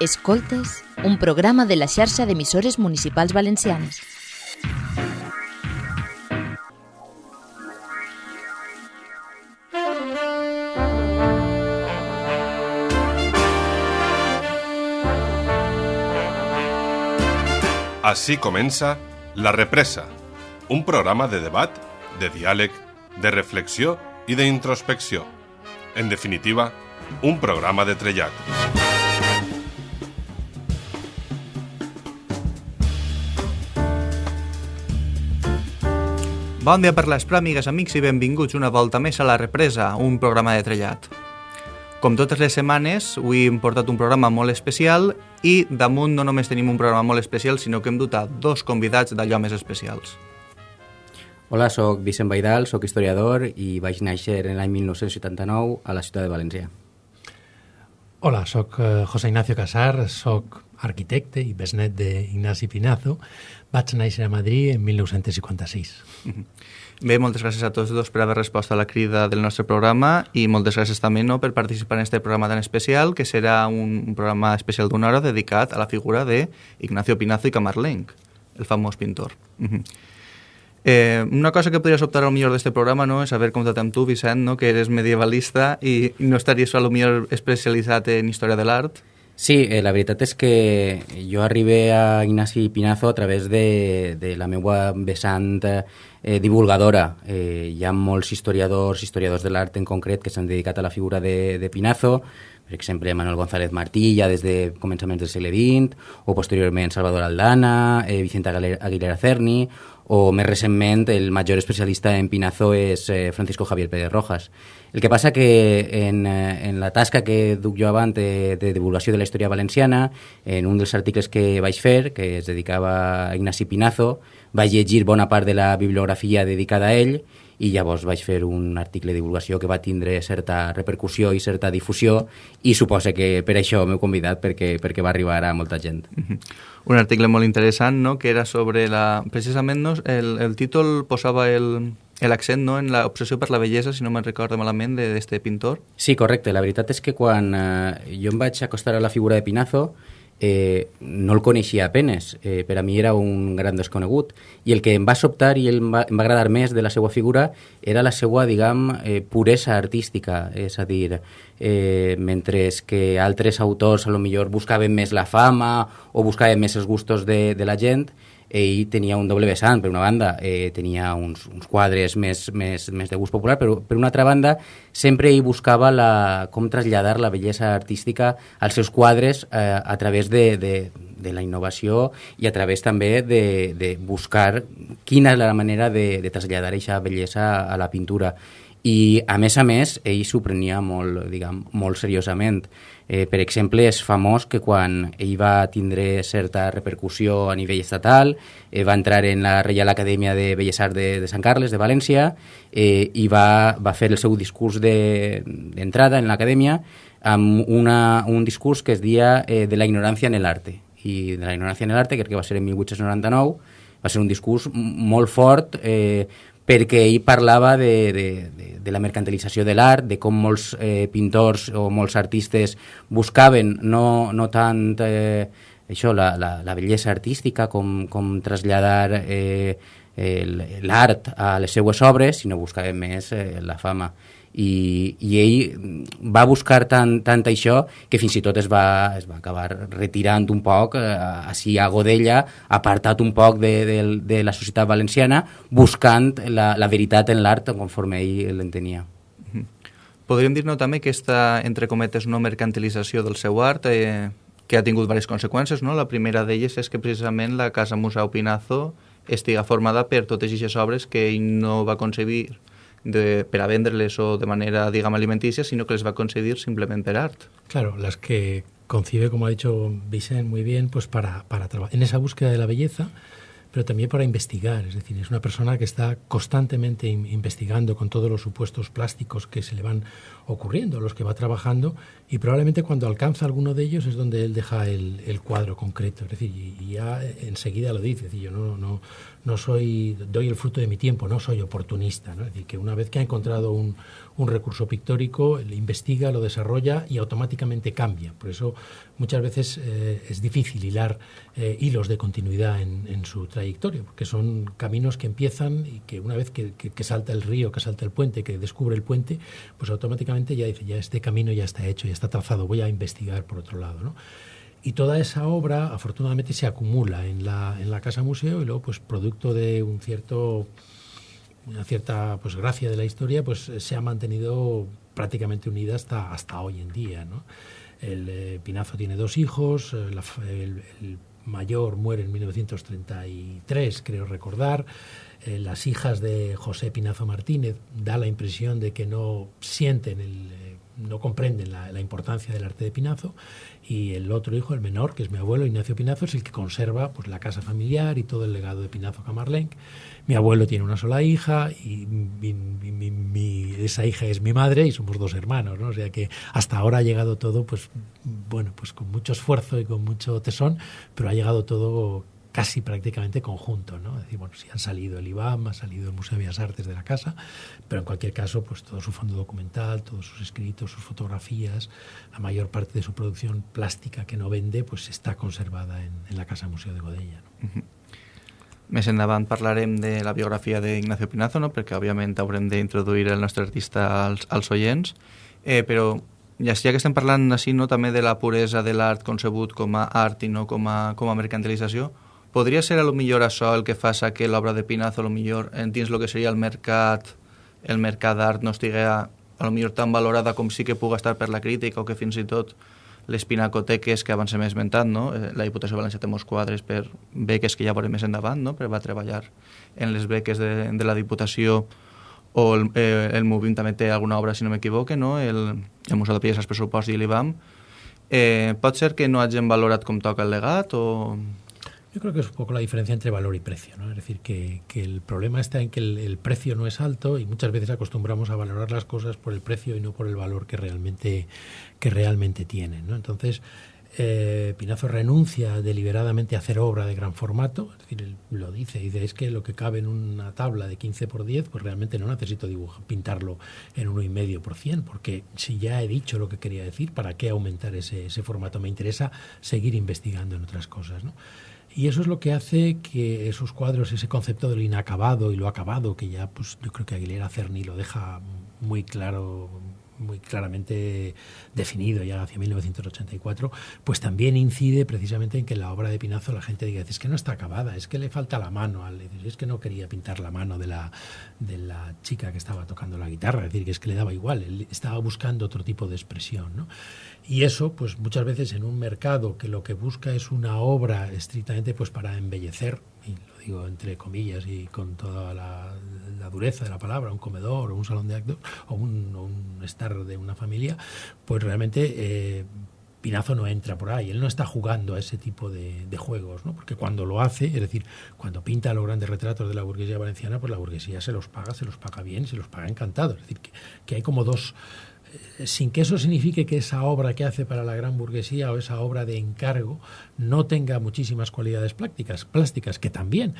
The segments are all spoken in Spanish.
Escoltes, un programa de la xarxa d'emissores municipals valencianes. Així comença La Represa, un programa de debat, de diàleg, de reflexió i d'introspecció. En definitiva, un programa de trellat. Bon dia per les pròmigues, amics, i benvinguts una volta més a La Represa, un programa de trellat. Com totes les setmanes, avui hem portat un programa molt especial i damunt no només tenim un programa molt especial, sinó que hem dut a dos convidats d'allò més especials. Hola, sóc Vicent Baidal, sóc historiador i vaig néixer en l'any 1979 a la ciutat de València. Hola, sóc eh, José Ignacio Casar, sóc arquitecte i besnet d'Ignasi Pinazo. Vaig néixer a Madrid en 1956. Bé, moltes gràcies a tots dos per haver respost a la crida del nostre programa i moltes gràcies també no, per participar en este programa tan especial, que serà un, programa especial d'una hora dedicat a la figura de Ignacio Pinazo i Camarlenc, el famós pintor. Eh, una cosa que podries optar al millor d'este programa no, és haver comptat amb tu, Vicent, no, que eres medievalista i no estaries a lo millor especialitzat en història de l'art. Sí, eh, la veritat és que jo arribé a Ignasi Pinazo a través de, de la meva vessant eh, divulgadora. Eh, hi ha molts historiadors, historiadors de l'art en concret, que s'han dedicat a la figura de, de Pinazo, per exemple, Manuel González Martí, ja des de començaments del segle XX, o posteriorment Salvador Aldana, eh, Vicente Aguilera Cerny, o més recentment el major especialista en Pinazo és eh, Francisco Javier Pérez Rojas. El que passa que en, eh, en la tasca que duc jo abans de, de divulgació de la història valenciana, en un dels articles que vaig fer, que es dedicava a Ignasi Pinazo, vaig llegir bona part de la bibliografia dedicada a ell i llavors vaig fer un article de divulgació que va tindre certa repercussió i certa difusió i suposa que per això m'heu convidat perquè, perquè va arribar a molta gent. Un article molt interessant, no?, que era sobre la... Precisament, no, el, el títol posava el, l'accent no, en l'obsessió per la bellesa, si no me'n recordo malament, d'aquest pintor. Sí, correcte. La veritat és que quan eh, jo em vaig acostar a la figura de Pinazo, eh, no el coneixia apenes, eh, per a mi era un gran desconegut, i el que em va sobtar i em va, em va agradar més de la seva figura era la seva, diguem, eh, puresa artística, és a dir, eh, mentre que altres autors a lo millor buscaven més la fama o buscaven més els gustos de, de la gent, ell tenia un doble vessant, per una banda eh, tenia uns, uns quadres més, més, més de gust popular, però per una altra banda sempre ell buscava la, com traslladar la bellesa artística als seus quadres eh, a través de, de, de la innovació i a través també de, de buscar quina és la manera de, de traslladar aquesta bellesa a la pintura. I a més a més ell s'ho prenia molt, diguem, molt seriosament Eh, per exemple, és famós que quan ell va tindre certa repercussió a nivell estatal, eh, va entrar en la Reial Acadèmia de Belles Arts de, de Sant Carles, de València, eh, i va, va fer el seu discurs d'entrada de, en l'acadèmia amb una, un discurs que es dia eh, de la ignorància en l'arte. I de la ignorància en l'arte, crec que va ser en 1899, va ser un discurs molt fort, eh, perquè ell parlava de, de, de, de la mercantilització de l'art, de com molts eh, pintors o molts artistes buscaven no, no tant eh, això, la, la, la bellesa artística, com, com traslladar eh, l'art a les seues obres, sinó buscaven més eh, la fama i, i ell va buscar tant, tant això que fins i tot es va, es va acabar retirant un poc eh, així a Godella, apartat un poc de, de, de la societat valenciana buscant la, la veritat en l'art conforme ell l'entenia. Podríem dir-ne també que aquesta, entre cometes, no mercantilització del seu art eh, que ha tingut diverses conseqüències. No? La primera d'elles és que precisament la Casa Museu Pinazo estiga formada per totes aquestes obres que ell no va concebir de, per a vendre-les o de manera, digamos, alimenticia, sino que les va a concedir simplemente per art. Claro, las que concibe, como ha dicho Vicente muy bien, pues para, para trabajar en esa búsqueda de la belleza, pero también para investigar. Es decir, es una persona que está constantemente investigando con todos los supuestos plásticos que se le van ocurriendo, los que va trabajando, y probablemente cuando alcanza alguno de ellos es donde él deja el, cuadro concreto. Es decir, y, ya enseguida lo dice, yo no, no, no soy, doy el fruto de mi tiempo, no soy oportunista. ¿no? Es decir, que una vez que ha encontrado un, un recurso pictórico, le investiga, lo desarrolla y automáticamente cambia. Por eso muchas veces eh, es difícil hilar eh, hilos de continuidad en, su trayectoria, porque son caminos que empiezan y que una vez que, que, que, salta el río, que salta el puente, que descubre el puente, pues automáticamente ya dice, ya este camino ya está hecho, ya está trazado, voy a investigar por otro lado. ¿no? Y toda esa obra, afortunadamente, se acumula en la, en la Casa Museo y luego, pues, producto de un cierto, una cierta pues, gracia de la historia, pues se ha mantenido prácticamente unida hasta, hasta hoy en día. El eh, Pinazo tiene dos hijos, eh, el, mayor muere en 1933, creo recordar. Eh, las hijas de José Pinazo Martínez da la impresión de que no sienten el no comprenden la, importancia del arte de Pinazo y el otro hijo, el menor, que es mi abuelo Ignacio Pinazo, es el que conserva pues, la casa familiar y todo el legado de Pinazo Camarlenc. Mi abuelo tiene una sola hija y esa hija es mi madre y somos dos hermanos, ¿no? O sea que hasta ahora ha llegado todo, pues bueno, pues con mucho esfuerzo y con mucho tesón, pero ha llegado todo casi prácticamente conjunto, ¿no? Es decir, bueno, si han salido el IBAM, ha salido el Museo de Bellas Artes de la casa, pero en cualquier caso, pues todo su fondo documental, todos sus escritos, sus fotografías, la mayor parte de su producción plástica que no vende, pues está conservada en, en la Casa Museo de Godella. No? Uh -huh. Més endavant parlarem de la biografia d'Ignacio Pinazo, no? perquè òbviament haurem d'introduir el nostre artista als, als oients, eh, però ja, ja que estem parlant així, no, també de la puresa de l'art concebut com a art i no com a, com a mercantilització, podria ser a lo millor això el que fa que l'obra de Pinazo, a lo millor, dins el que seria el mercat, el mercat d'art no estigui a, a lo millor tan valorada com sí que puga estar per la crítica o que fins i tot les pinacoteques que abans hem esmentat, no? la Diputació Valenciana té molts quadres per beques que ja veurem més endavant, no? però va treballar en les beques de, de la Diputació o el, eh, el Movim també té alguna obra, si no m'equivoque, no? el, el Museu de Pies, els pressupost i l'IBAM. Eh, pot ser que no hagin valorat com toca el legat o Yo creo que es un poco la diferencia entre valor y precio, ¿no? Es decir, que, que el problema está en que el, precio no es alto y muchas veces acostumbramos a valorar las cosas por el precio y no por el valor que realmente, que realmente tienen, ¿no? Entonces, eh, Pinazo renuncia deliberadamente a hacer obra de gran formato, es decir, él lo dice, dice, es que lo que cabe en una tabla de 15 por 10, pues realmente no necesito dibujar, pintarlo en 1,5 por 100, porque si ya he dicho lo que quería decir, ¿para qué aumentar ese, ese formato? Me interesa seguir investigando en otras cosas, ¿no? Y eso es lo que hace que esos cuadros, ese concepto de lo inacabado y lo acabado, que ya pues yo creo que Aguilera Cerny lo deja muy claro, muy claramente definido ya hacia 1984, pues también incide precisamente en que la obra de Pinazo la gente diga, es que no está acabada, es que le falta la mano, es que no quería pintar la mano de la, de la chica que estaba tocando la guitarra, es decir, que es que le daba igual, estaba buscando otro tipo de expresión, ¿no? Y eso, pues muchas veces en un mercado que lo que busca es una obra estrictamente pues para embellecer, entre comillas y con toda la, dureza de la palabra, un comedor o un salón de actos o un, estar de una familia, pues realmente eh, Pinazo no entra por ahí, él no está jugando a ese tipo de, juegos, ¿no? porque cuando lo hace, es decir, cuando pinta los grandes retratos de la burguesía valenciana, pues la burguesía se los paga, se los paga bien, se los paga encantado, es decir, que hay como dos sin que eso signifique que esa obra que hace para la gran burguesía o esa obra de encargo no tenga muchísimas cualidades plásticas, plásticas que también,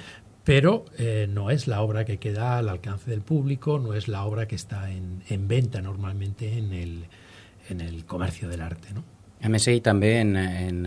pero eh, no es la obra que queda al alcance del público, no es la obra que está en, en venta normalmente en el, en el comercio del arte. ¿no? A més, ell també, en, en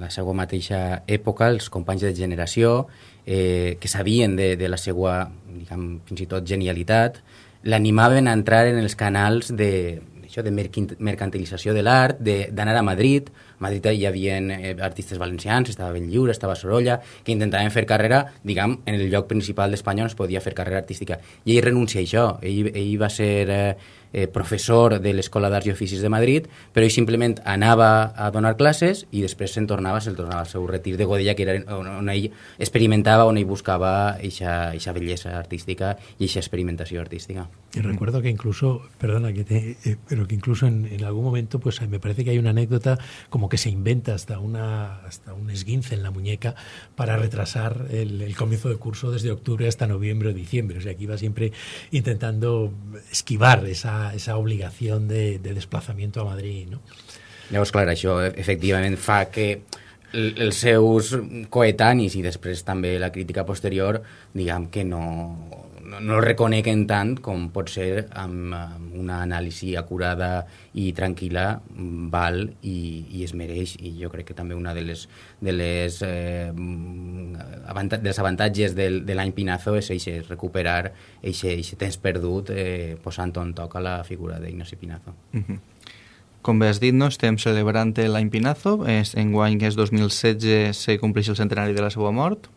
la seva mateixa època, els companys de generació, eh, que sabien de, de la seva, diguem, fins i tot genialitat, l'animaven a entrar en els canals de, això, de mercantilització de l'art, d'anar a Madrid. Madrid hi havia eh, artistes valencians, estava ben lliure, estava Sorolla, que intentaven fer carrera, diguem, en el lloc principal d'Espanya on es podia fer carrera artística. I ell renuncia a això. Ell, ell va ser eh, eh, professor de l'Escola d'Arts i Oficis de Madrid, però ell simplement anava a donar classes i després se'n tornava, se'n tornava al seu retir de Godella, que era on, on ell experimentava, on ell buscava eixa bellesa artística i eixa experimentació artística. Y recuerdo que incluso, perdona, que te, eh, pero que incluso en, en, algún momento, pues me parece que hay una anécdota como que se inventa hasta una hasta un esguince en la muñeca para retrasar el, el comienzo del curso desde octubre hasta noviembre o diciembre. O sea, que iba siempre intentando esquivar esa esa, obligación de, de desplazamiento a Madrid, no? Llavors, clar, això efectivament fa que els seus coetanis i després també la crítica posterior, diguem que no, no, no el reconeguen tant com pot ser amb, amb una anàlisi acurada i tranquil·la val i, i es mereix i jo crec que també una de les, de les eh, avanta dels avantatges del, de l'any Pinazo és eixe, recuperar aquest temps perdut eh, posant on toca la figura d'Ignacio Pinazo. Uh -huh. Com bé has dit, no, estem celebrant l'any Pinazo, és, en guany que és 2016 se compleix el centenari de la seva mort,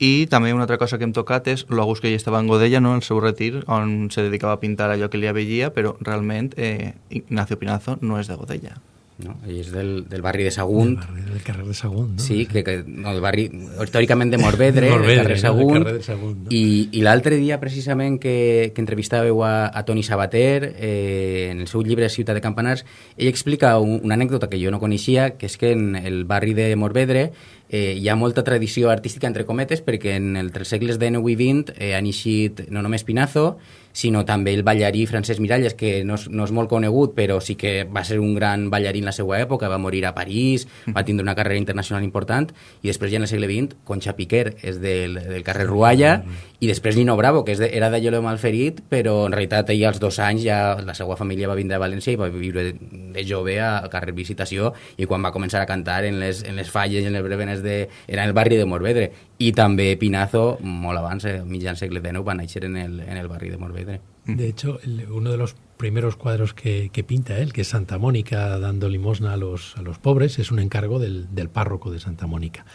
i també una altra cosa que hem tocat és l'August que ell estava en Godella, no, el seu retir, on se dedicava a pintar allò que li avellia, però realment eh, Ignacio Pinazo no és de Godella. No? Ell és del, del barri de Sagunt. Del, barri, del carrer de Sagunt, no? Sí, que, que no, el barri històricament de Morvedre, de Morvedre carrer Sagunt. No? Carrer Sagunt no? I, i l'altre dia, precisament, que, que entrevistàveu a, a Toni Sabater, eh, en el seu llibre Ciutat de Campanars, ell explica un, una anècdota que jo no coneixia, que és que en el barri de Morvedre eh, hi ha molta tradició artística, entre cometes, perquè en els segles XIX i XX eh, ha eixit no només Pinazo, sinó també el ballarí Francesc Miralles, que no és, no és molt conegut, però sí que va ser un gran ballarí en la seva època, va morir a París, va tindre una carrera internacional important, i després ja en el segle XX, Concha Piquer és del, del carrer Rualla, i després Nino Bravo, que és de, era de Lloleo Malferit, però en realitat ell als dos anys ja la seva família va vindre a València i va viure de jove al carrer Visitació, i quan va començar a cantar en les, en les falles, en les brevenes de... era en el barri de Morvedre, i també Pinazo, molt abans, eh, mitjan segle XIX, va néixer en el, en el barri de Morvedre. De hecho, uno de los primeros cuadros que, que, pinta él, que es Santa Mónica dando limosna a los, a los pobres, es un encargo del, del, párroco de Santa Mónica.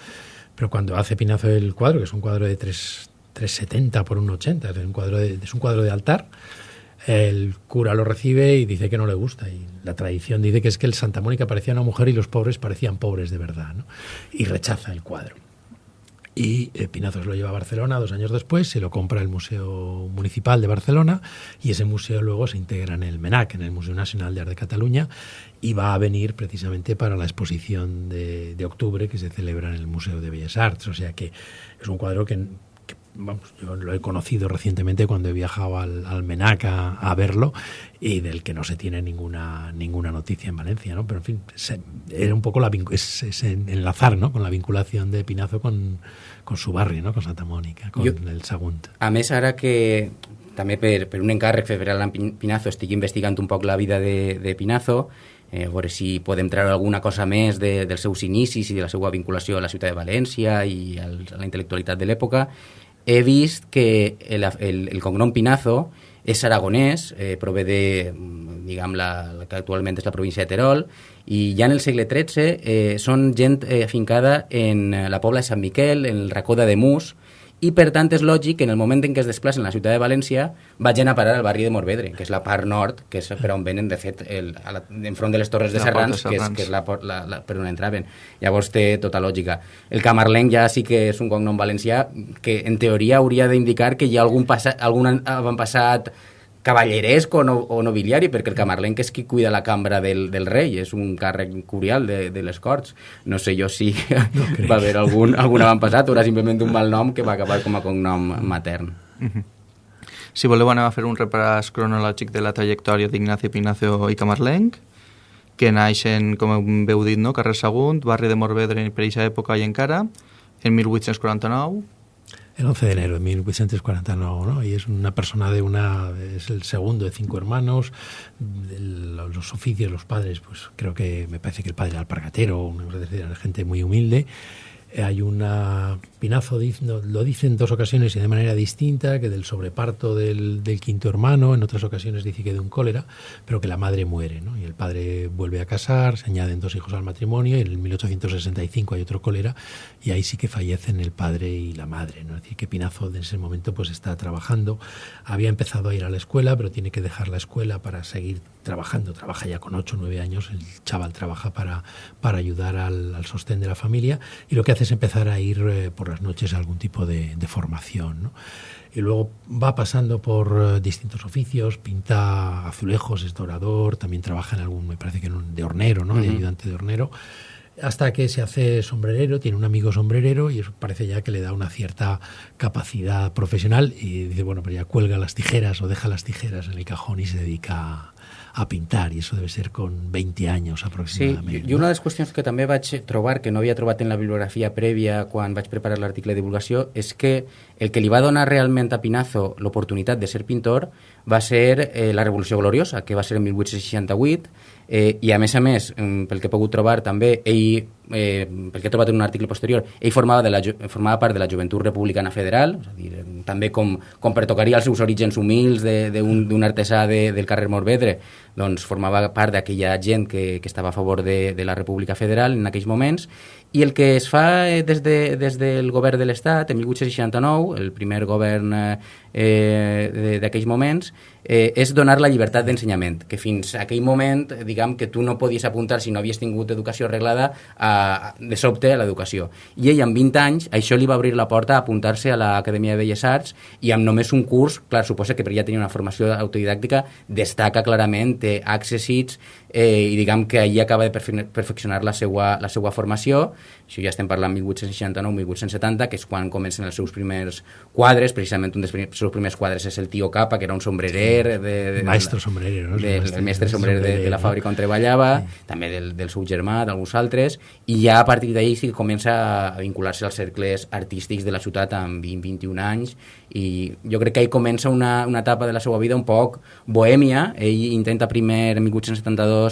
Pero cuando hace Pinazo el cuadro, que es un cuadro de 3, 3,70 por 1,80, es un cuadro de, es un cuadro de altar, el cura lo recibe y dice que no le gusta. Y la tradición dice que es que el Santa Mónica parecía una mujer y los pobres parecían pobres de verdad. ¿no? Y rechaza el cuadro. Y eh, Pinazo se lo lleva a Barcelona dos años después, se lo compra el Museo Municipal de Barcelona y ese museo luego se integra en el MENAC, en el Museo Nacional de Arte de Cataluña, y va a venir precisamente para la exposición de, de octubre que se celebra en el Museo de Bellas Artes. O sea que es un cuadro que vamos, yo lo he conocido recientemente cuando he viajado al, al MENAC a, verlo y del que no se tiene ninguna ninguna noticia en Valencia, ¿no? Pero en fin, se, era un poco la es, es enlazar, ¿no? Con la vinculación de Pinazo con, con su barri, no? con Santa Mònica, con jo, el Sagunt. A més, ara que també per, per un encàrrec fer a Pinazo estic investigant un poc la vida de, de Pinazo, eh, veure si podem treure alguna cosa més de, dels seus inicis i de la seva vinculació a la ciutat de València i al, a la intel·lectualitat de l'època, he vist que el, el, el cognom Pinazo és aragonès, eh, prové de, diguem, la, la que actualment és la província de Terol, i ja en el segle XIII eh, són gent eh, afincada en la pobla de Sant Miquel, en el racó de Mus, i per tant és lògic que en el moment en què es desplacen a la ciutat de València vagin a parar al barri de Morvedre, que és la part nord, que és per on venen, de fet, el, a la, enfront de les Torres de Serrans, que és, que és la, la, la, per on entraven. Llavors té tota lògica. El camarlenc ja sí que és un cognom valencià que en teoria hauria d'indicar que hi ha algun, passa, algun avantpassat cavalleresc o, no, o nobiliari, perquè el camarlenc és qui cuida la cambra del, del rei, és un càrrec curial de, de les Corts. No sé jo si no va haver algun, algun avantpassat o era simplement un mal nom que va acabar com a cognom matern. Uh -huh. Si voleu anem a fer un repàs cronològic de la trajectòria d'Ignacio Pinacio i Camarlenc, que naixen, com veu dit, no? carrer Sagunt, barri de Morvedre per aquesta època i encara, en 1849, el 11 de enero de 1849, ¿no? Y es una persona de una, es el segundo de cinco hermanos, los oficios, los padres, pues creo que me parece que el padre era alpargatero, era gente muy humilde. Hay una, Pinazo lo dice en dos ocasiones y de manera distinta, que del sobreparto del, quinto hermano, en otras ocasiones dice que de un cólera, pero que la madre muere, ¿no? Y el padre vuelve a casar, se añaden dos hijos al matrimonio, y en el 1865 hay otro cólera, y ahí sí que fallecen el padre y la madre, ¿no? Es decir, que Pinazo en ese momento pues está trabajando, había empezado a ir a la escuela, pero tiene que dejar la escuela para seguir trabajando, trabaja ya con 8 o 9 años, el chaval trabaja para, para ayudar al, al, sostén de la familia y lo que hace es empezar a ir eh, por las noches a algún tipo de, de formación. ¿no? Y luego va pasando por eh, distintos oficios, pinta azulejos, es dorador, también trabaja en algún, me parece que en un, de hornero, ¿no? Uh -huh. de ayudante de hornero. hasta que se hace sombrerero, tiene un amigo sombrerero y eso parece ya que le da una cierta capacidad profesional y dice, bueno, pero ya cuelga las tijeras o deja las tijeras en el cajón y se dedica a pintar i això debe ser con 20 anys aproximadament. Sí, i una de les qüestions que també vaig trobar, que no havia trobat en la bibliografia prèvia quan vaig preparar l'article de divulgació, és que el que li va donar realment a Pinazo l'oportunitat de ser pintor va ser eh, la Revolució Gloriosa, que va ser en 1868, eh, i a més a més, mm, pel que he pogut trobar també, ell, eh, pel que he trobat en un article posterior, ell formava, de la, formava part de la Joventut Republicana Federal, és a dir, també com, com pertocaria als seus orígens humils d'un artesà de, del carrer Morvedre, doncs formava part d'aquella gent que, que estava a favor de, de la República Federal en aquells moments, i el que es fa eh, des, de, des del govern de l'Estat, en 1869, el primer govern eh, d'aquells moments, eh, és donar la llibertat d'ensenyament, que fins a aquell moment, diguem que tu no podies apuntar si no havies tingut educació arreglada a, de sobte a l'educació. I ell, amb 20 anys, això li va obrir la porta a apuntar-se a l'Acadèmia de Belles Arts i amb només un curs, clar, suposa que per ja tenir una formació autodidàctica, destaca clarament, té accessits eh, i diguem que allí acaba de perfeccionar la seva, la seva formació, això ja estem parlant 1869-1870, que és quan comencen els seus primers quadres, precisament un dels seus primers quadres és el tio Capa, que era un sombrerer... De, de, maestro sombrerer, no? De, el mestre sombrerer de, de la fàbrica on treballava, sí. també del, del seu germà, d'alguns altres, i ja a partir d'ahir sí que comença a vincular-se als cercles artístics de la ciutat amb 20-21 anys, i jo crec que ell comença una, una etapa de la seva vida un poc bohèmia, ell intenta primer en 1872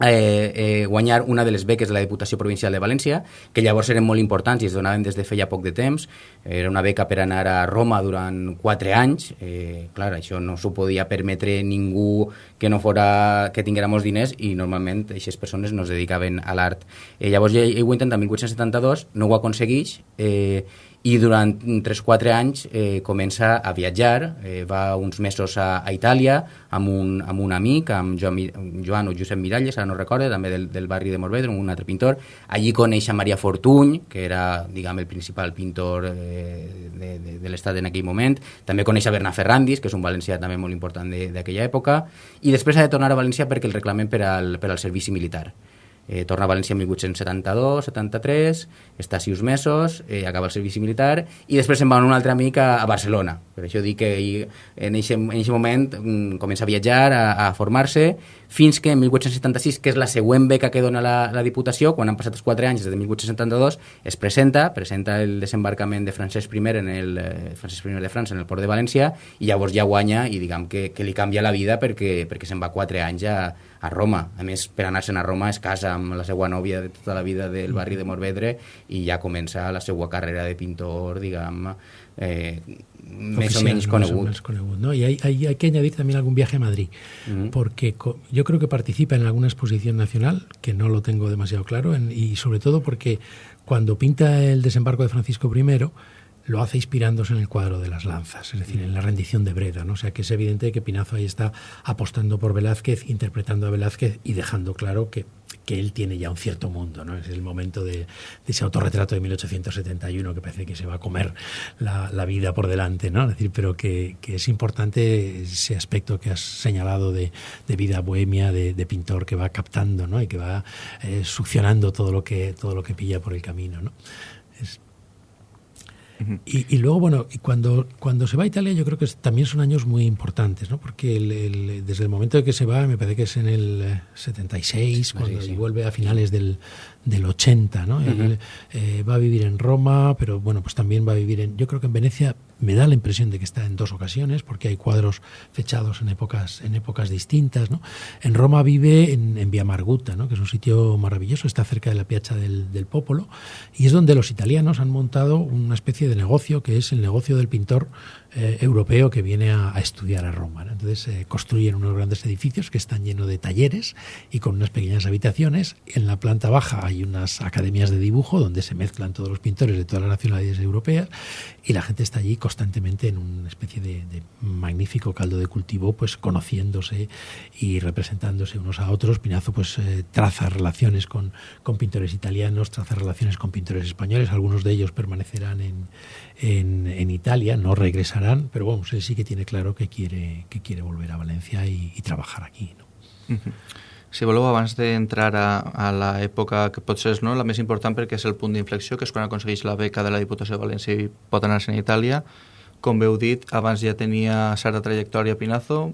eh, eh, guanyar una de les beques de la Diputació Provincial de València, que llavors eren molt importants i es donaven des de feia poc de temps. Era una beca per anar a Roma durant quatre anys. Eh, clar, això no s'ho podia permetre ningú que no fora que tinguera molts diners i normalment aquestes persones no es dedicaven a l'art. Eh, llavors ell, ell ho intenta en 1872, no ho aconsegueix, eh, i durant 3-4 anys eh, comença a viatjar, eh, va uns mesos a, a Itàlia amb un, amb un amic, amb Joan, Joan o Josep Miralles, ara no recordo, també del, del barri de Morvedre, un altre pintor. Allí coneix a Maria Fortuny, que era, diguem, el principal pintor eh, de, de, de l'estat en aquell moment. També coneix a Bernat Ferrandis, que és un valencià també molt important d'aquella època. I després ha de tornar a València perquè el reclamen per al, per al servici militar eh, torna a València en 1872-73, està sis mesos, eh, acaba el servici militar i després se'n va un altre amic a, a Barcelona. Per això dic que ell, en aquest moment mm, comença a viatjar, a, a formar-se, fins que en 1876, que és la següent beca que dona la, la Diputació, quan han passat els quatre anys des de 1872, es presenta, presenta el desembarcament de Francesc I en el eh, Francesc I de França en el port de València i llavors ja guanya i diguem que, que li canvia la vida perquè, perquè se'n va quatre anys a, a Roma. A més, per anar-se'n a Roma es casa amb la seva nòvia de tota la vida del barri de Morvedre i ja comença la seva carrera de pintor, diguem, eh, més o menys conegut. Más conegut ¿no? Y hay, hay, hay, que añadir también algún viaje a Madrid, uh -huh. porque yo creo que participa en alguna exposición nacional, que no lo tengo demasiado claro, en, y sobre todo porque cuando pinta el desembarco de Francisco I, lo hace inspirándose en el cuadro de las lanzas, es decir, en la rendición de Breda, ¿no? O sea que es evidente que Pinazo ahí está apostando por Velázquez, interpretando a Velázquez y dejando claro que, que él tiene ya un cierto mundo, ¿no? Es el momento de, de ese autorretrato de 1871 que parece que se va a comer la, la vida por delante, ¿no? Es decir, pero que, que, es importante ese aspecto que has señalado de, de vida bohemia, de, pintor que va captando, ¿no? Y que va eh, succionando todo lo que todo lo que pilla por el camino, ¿no? Y, y, luego, bueno, y cuando, cuando se va a Italia yo creo que también son años muy importantes, ¿no? Porque el, el, desde el momento de que se va, me parece que es en el 76, eh, cuando sí. vuelve a finales del, del 80, ¿no? Uh -huh. Eh, va a vivir en Roma, pero bueno, pues también va a vivir en, yo creo que en Venecia me da la impresión de que está en dos ocasiones, porque hay cuadros fechados en épocas, en épocas distintas, ¿no? En Roma vive en, en Via Marguta, ¿no? Que es un sitio maravilloso, está cerca de la Piazza del, del Popolo, y es donde los italianos han montado una especie de negocio que es el negocio del pintor eh, europeo que viene a, estudiar a Roma. Entonces eh, construyen unos grandes edificios que están llenos de talleres y con unas pequeñas habitaciones. En la planta baja hay unas academias de dibujo donde se mezclan todos los pintores de todas las nacionalidades europeas y la gente está allí constantemente en una especie de, de magnífico caldo de cultivo, pues conociéndose y representándose unos a otros. Pinazo pues eh, traza relaciones con, con pintores italianos, traza relaciones con pintores españoles, algunos de ellos permanecerán en, en, en Italia, no regresarán, pero bueno, él sí que tiene claro que quiere, que quiere volver a Valencia y, y trabajar aquí. ¿no? Uh -huh. Si voleu, abans d'entrar a, a l'època que potser és no, la més important perquè és el punt d'inflexió, que és quan aconsegueix la beca de la Diputació de València i pot anar-se'n a Itàlia, com veu dit, abans ja tenia certa trajectòria Pinazo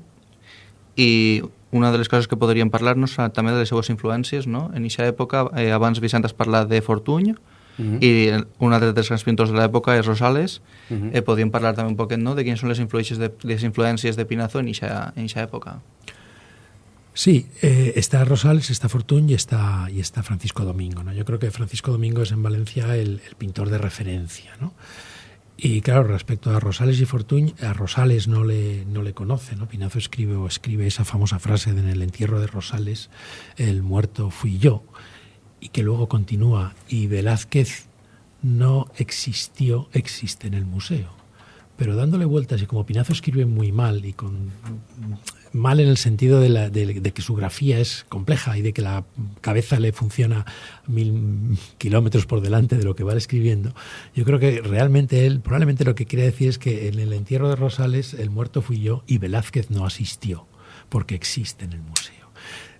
i una de les coses que podríem parlar-nos també de les seues influències, no? En aquesta època, eh, abans Vicent has parlat de Fortuny, Uh -huh. i un altre dels grans pintors de l'època és Rosales. Uh -huh. eh, parlar també un poquet no, de quines són les influències de, les influències de Pinazo en aquesta època. Sí, eh, está Rosales, está Fortuny y está, y está Francisco Domingo. ¿no? Yo creo que Francisco Domingo es en Valencia el, el pintor de referencia. ¿no? Y claro, respecto a Rosales y Fortuny, a Rosales no le, no le conoce. ¿no? Pinazo escribe o escribe esa famosa frase de en el entierro de Rosales, el muerto fui yo y que luego continúa, y Velázquez no existió, existe en el museo. Pero dándole vueltas, y como Pinazo escribe muy mal, y con mal en el sentido de, la, que su grafía es compleja y de que la cabeza le funciona mil kilómetros por delante de lo que va escribiendo, yo creo que realmente él, probablemente lo que quiere decir es que en el entierro de Rosales el muerto fui yo y Velázquez no asistió, porque existe en el museo.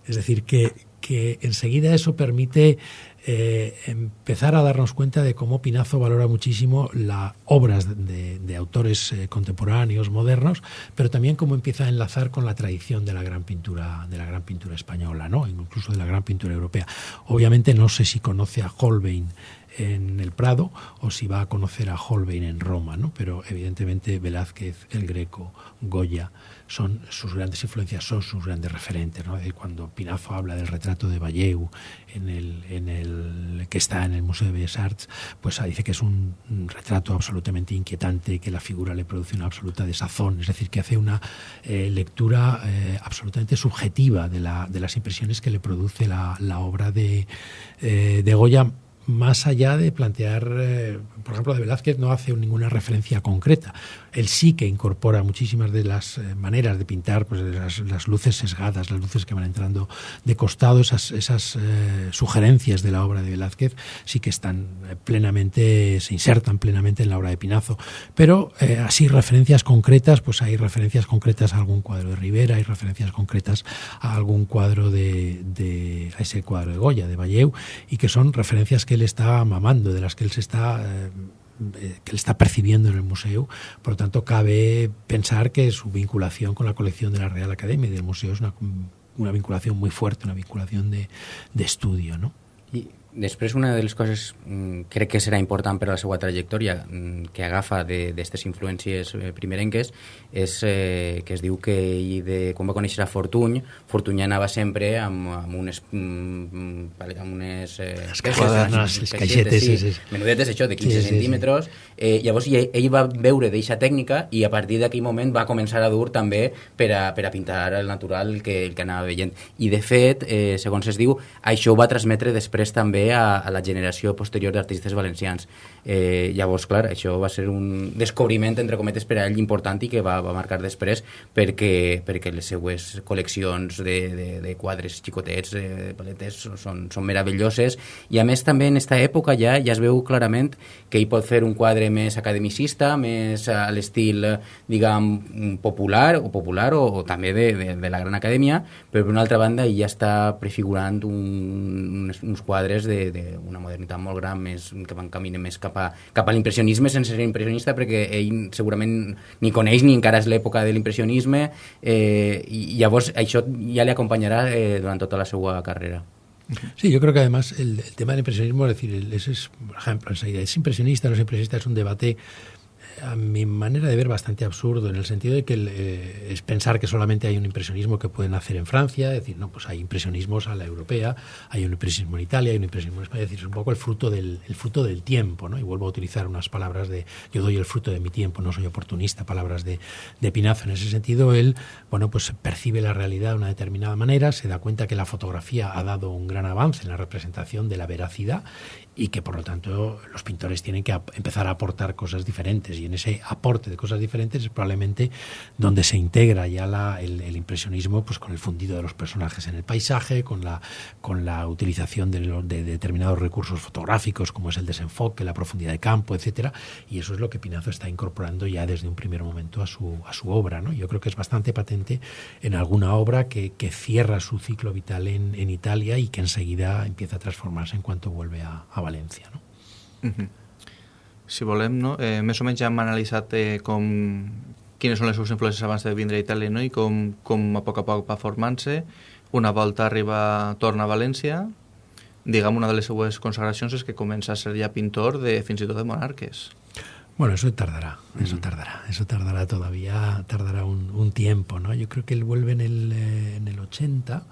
Es decir, que, que enseguida eso permite eh, empezar a darnos cuenta de cómo Pinazo valora muchísimo las obras de, autores eh, contemporáneos, modernos, pero también cómo empieza a enlazar con la tradición de la gran pintura, de la gran pintura española, ¿no? incluso de la gran pintura europea. Obviamente no sé si conoce a Holbein en el Prado o si va a conocer a Holbein en Roma, ¿no? pero evidentemente Velázquez, el Greco, Goya, son sus grandes influencias, son sus grandes referentes. ¿no? Cuando Pinazo habla del retrato de Valleu, en el, en el, que está en el Museo de Bellas Arts, pues dice que es un, retrato absolutamente inquietante, que la figura le produce una absoluta desazón, es decir, que hace una eh, lectura eh, absolutamente subjetiva de, la, de, las impresiones que le produce la, la obra de, eh, de Goya más allá de plantear, eh, por ejemplo, de Velázquez no hace ninguna referencia concreta. Él sí que incorpora muchísimas de las eh, maneras de pintar, pues las, luces sesgadas, las luces que van entrando de costado, esas, eh, sugerencias de la obra de Velázquez sí que están plenamente, se insertan plenamente en la obra de Pinazo. Pero así referencias concretas, pues hay referencias concretas a algún cuadro de Rivera, hay referencias concretas a algún cuadro de, de a ese cuadro de Goya, de Valleu, y que son referencias que él está mamando, de las que él se está eh, que él está percibiendo en el museo. Por lo tanto, cabe pensar que su vinculación con la colección de la Real Academia y del museo es una, una vinculación muy fuerte, una vinculación de, de estudio. ¿no? Després una de les coses mm, crec que serà important per a la seva trajectòria mm, que agafa d'aquestes influències eh, primerenques és eh, que es diu que ell de, quan va conèixer a Fortuny Fortuny anava sempre amb, amb unes mm, amb unes eh, caixetes, no, les caixetes sí, sí, sí. menudetes això de 15 sí, sí, centímetres sí. Eh, llavors ell, ell va veure d'eixa tècnica i a partir d'aquell moment va començar a dur també per a, per a pintar el natural que, el que anava veient i de fet, eh, segons es diu això ho va transmetre després també també a, a la generació posterior d'artistes valencians. Eh, llavors, clar, això va ser un descobriment, entre cometes, per a ell important i que va, va marcar després perquè, perquè les seues col·leccions de, de, de quadres xicotets, eh, de paletes, són, són meravelloses i a més també en aquesta època ja ja es veu clarament que hi pot fer un quadre més academicista, més a l'estil, diguem, popular o popular o, o també de, de, de la gran acadèmia, però per una altra banda ja està prefigurant un, uns, uns quadres d'una modernitat molt gran, més, que van caminen més cap a, cap a l'impressionisme sense ser impressionista, perquè ell segurament ni coneix ni encara és l'època de l'impressionisme, eh, i llavors això ja li acompanyarà eh, durant tota la seva carrera. Sí, yo creo que además el, el tema del impresionismo, es decir, el, ese es, por ejemplo, ¿es impresionista no es impresionista? Es un debate a mi manera de ver bastante absurdo en el sentido de que eh, es pensar que solamente hay un impresionismo que pueden hacer en Francia, es decir, no, pues hay impresionismos a la europea, hay un impresionismo en Italia, hay un impresionismo en España, es decir, es un poco el fruto del, el fruto del tiempo, ¿no? Y vuelvo a utilizar unas palabras de yo doy el fruto de mi tiempo, no soy oportunista, palabras de, de Pinazo. En ese sentido, él, bueno, pues percibe la realidad de una determinada manera, se da cuenta que la fotografía ha dado un gran avance en la representación de la veracidad y que por lo tanto los pintores tienen que empezar a aportar cosas diferentes y en ese aporte de cosas diferentes es probablemente donde se integra ya la, el, impresionismo pues con el fundido de los personajes en el paisaje, con la, con la utilización de, de, determinados recursos fotográficos como es el desenfoque, la profundidad de campo, etcétera, y eso es lo que Pinazo está incorporando ya desde un primer momento a su, a su obra. ¿no? Yo creo que es bastante patente en alguna obra que, que cierra su ciclo vital en, en, Italia y que enseguida empieza a transformarse en cuanto vuelve a, a València. No? Si volem, no? eh, més o menys ja hem analitzat eh, com, quines són les seves influències abans de vindre a Itàlia no? i com, com a poc a poc va formant-se. Una volta arriba, torna a València, diguem, una de les seues consagracions és que comença a ser ja pintor de fins i tot de monarques. Bueno, eso tardará, eso tardará, eso tardará todavía, tardará un, un tiempo, ¿no? Yo creo que él vuelve en el, eh, en el 80.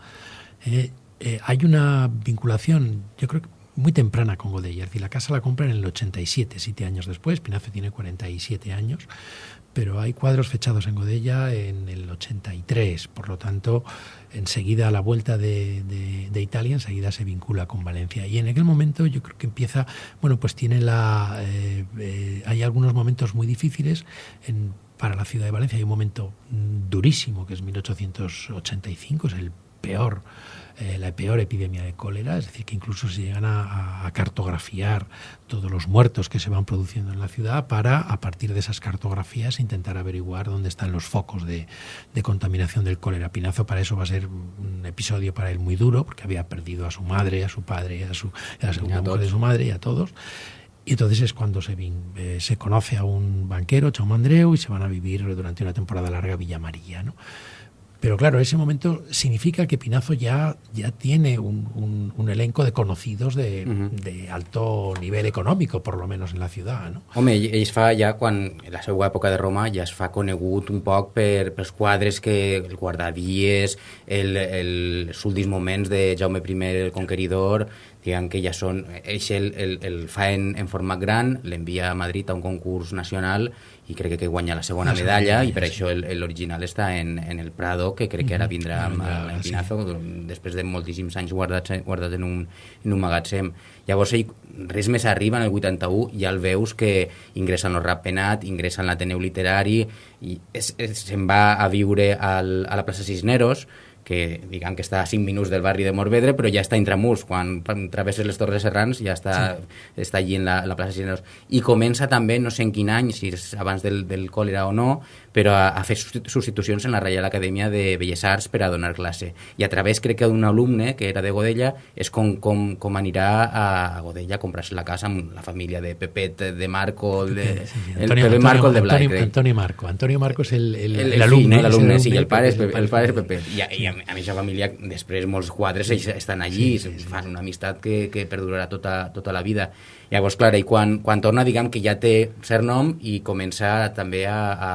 Eh, eh, hay una vinculación, yo creo que muy temprana con. Es decir, la casa la compra en el 87, siete años después. Pinazo tiene 47 años, pero hay cuadros fechados en Godella en el 83. Por lo tanto, enseguida a la vuelta de, de, Italia, enseguida se vincula con Valencia. Y en aquel momento yo creo que empieza, bueno, pues tiene la... Eh, eh, hay algunos momentos muy difíciles en, para la ciudad de Valencia. Hay un momento durísimo, que es 1885, es el peor eh, la peor epidemia de cólera, es decir, que incluso se llegan a, cartografiar todos los muertos que se van produciendo en la ciudad para, a partir de esas cartografías, intentar averiguar dónde están los focos de, contaminación del cólera. Pinazo para eso va a ser un episodio para él muy duro, porque había perdido a su madre, a su padre, a, su, a la segunda mujer de su madre y a todos. Y entonces es cuando se, eh, se conoce a un banquero, Chaume Andreu, y se van a vivir durante una temporada larga a Villa María. ¿no? Pero claro, ese momento significa que Pinazo ya, ya tiene un, un, elenco de conocidos de, uh -huh. de, alto nivel econòmic, por lo menos en la ciutat, no? Home, ell es fa ja, quan en la seva època de Roma, ja es fa conegut un poc per, pels quadres que el guardavies, el, el, els últims moments de Jaume I el Conqueridor, diguem que ja són... Ell el, el, el fa en, en format gran, l'envia a Madrid a un concurs nacional i crec que guanya la segona la medalla i per això l'original està en, en el Prado que crec que ara vindrà amb l'Empinazo sí. després de moltíssims anys guardat, guardat en, un, en un magatzem. Llavors ell, res més arriba en el 81 ja el veus que ingressa en el rap penat ingressa en l'Ateneu Literari i se'n va a viure al, a la plaça Cisneros que diguem que està a 5 minuts del barri de Morvedre, però ja està intramurs, quan travesses les Torres Serrans ja està, sí. està allí en la, la plaça Cisneros. I comença també, no sé en quin any, si és abans del, del còlera o no, però a, a fer substitucions en la Reial Acadèmia de Belles Arts per a donar classe. I a través, crec que d'un alumne que era de Godella, és com, com, com anirà a, Godella a comprar-se la casa amb la família de Pepet, de Marco, de, sí, sí. Antonio, el Pepe Marco, el de Blai. Antonio, Antonio Marco. Antonio Marco és l'alumne. El, el, el, el, el, el, el, el, el, el, el, el, a, a aquesta família, després molts quadres estan allí, sí, sí, sí. fan una amistat que, que perdurarà tota, tota la vida. Llavors, clar, i quan, quan torna, diguem que ja té cert nom i comença també a, a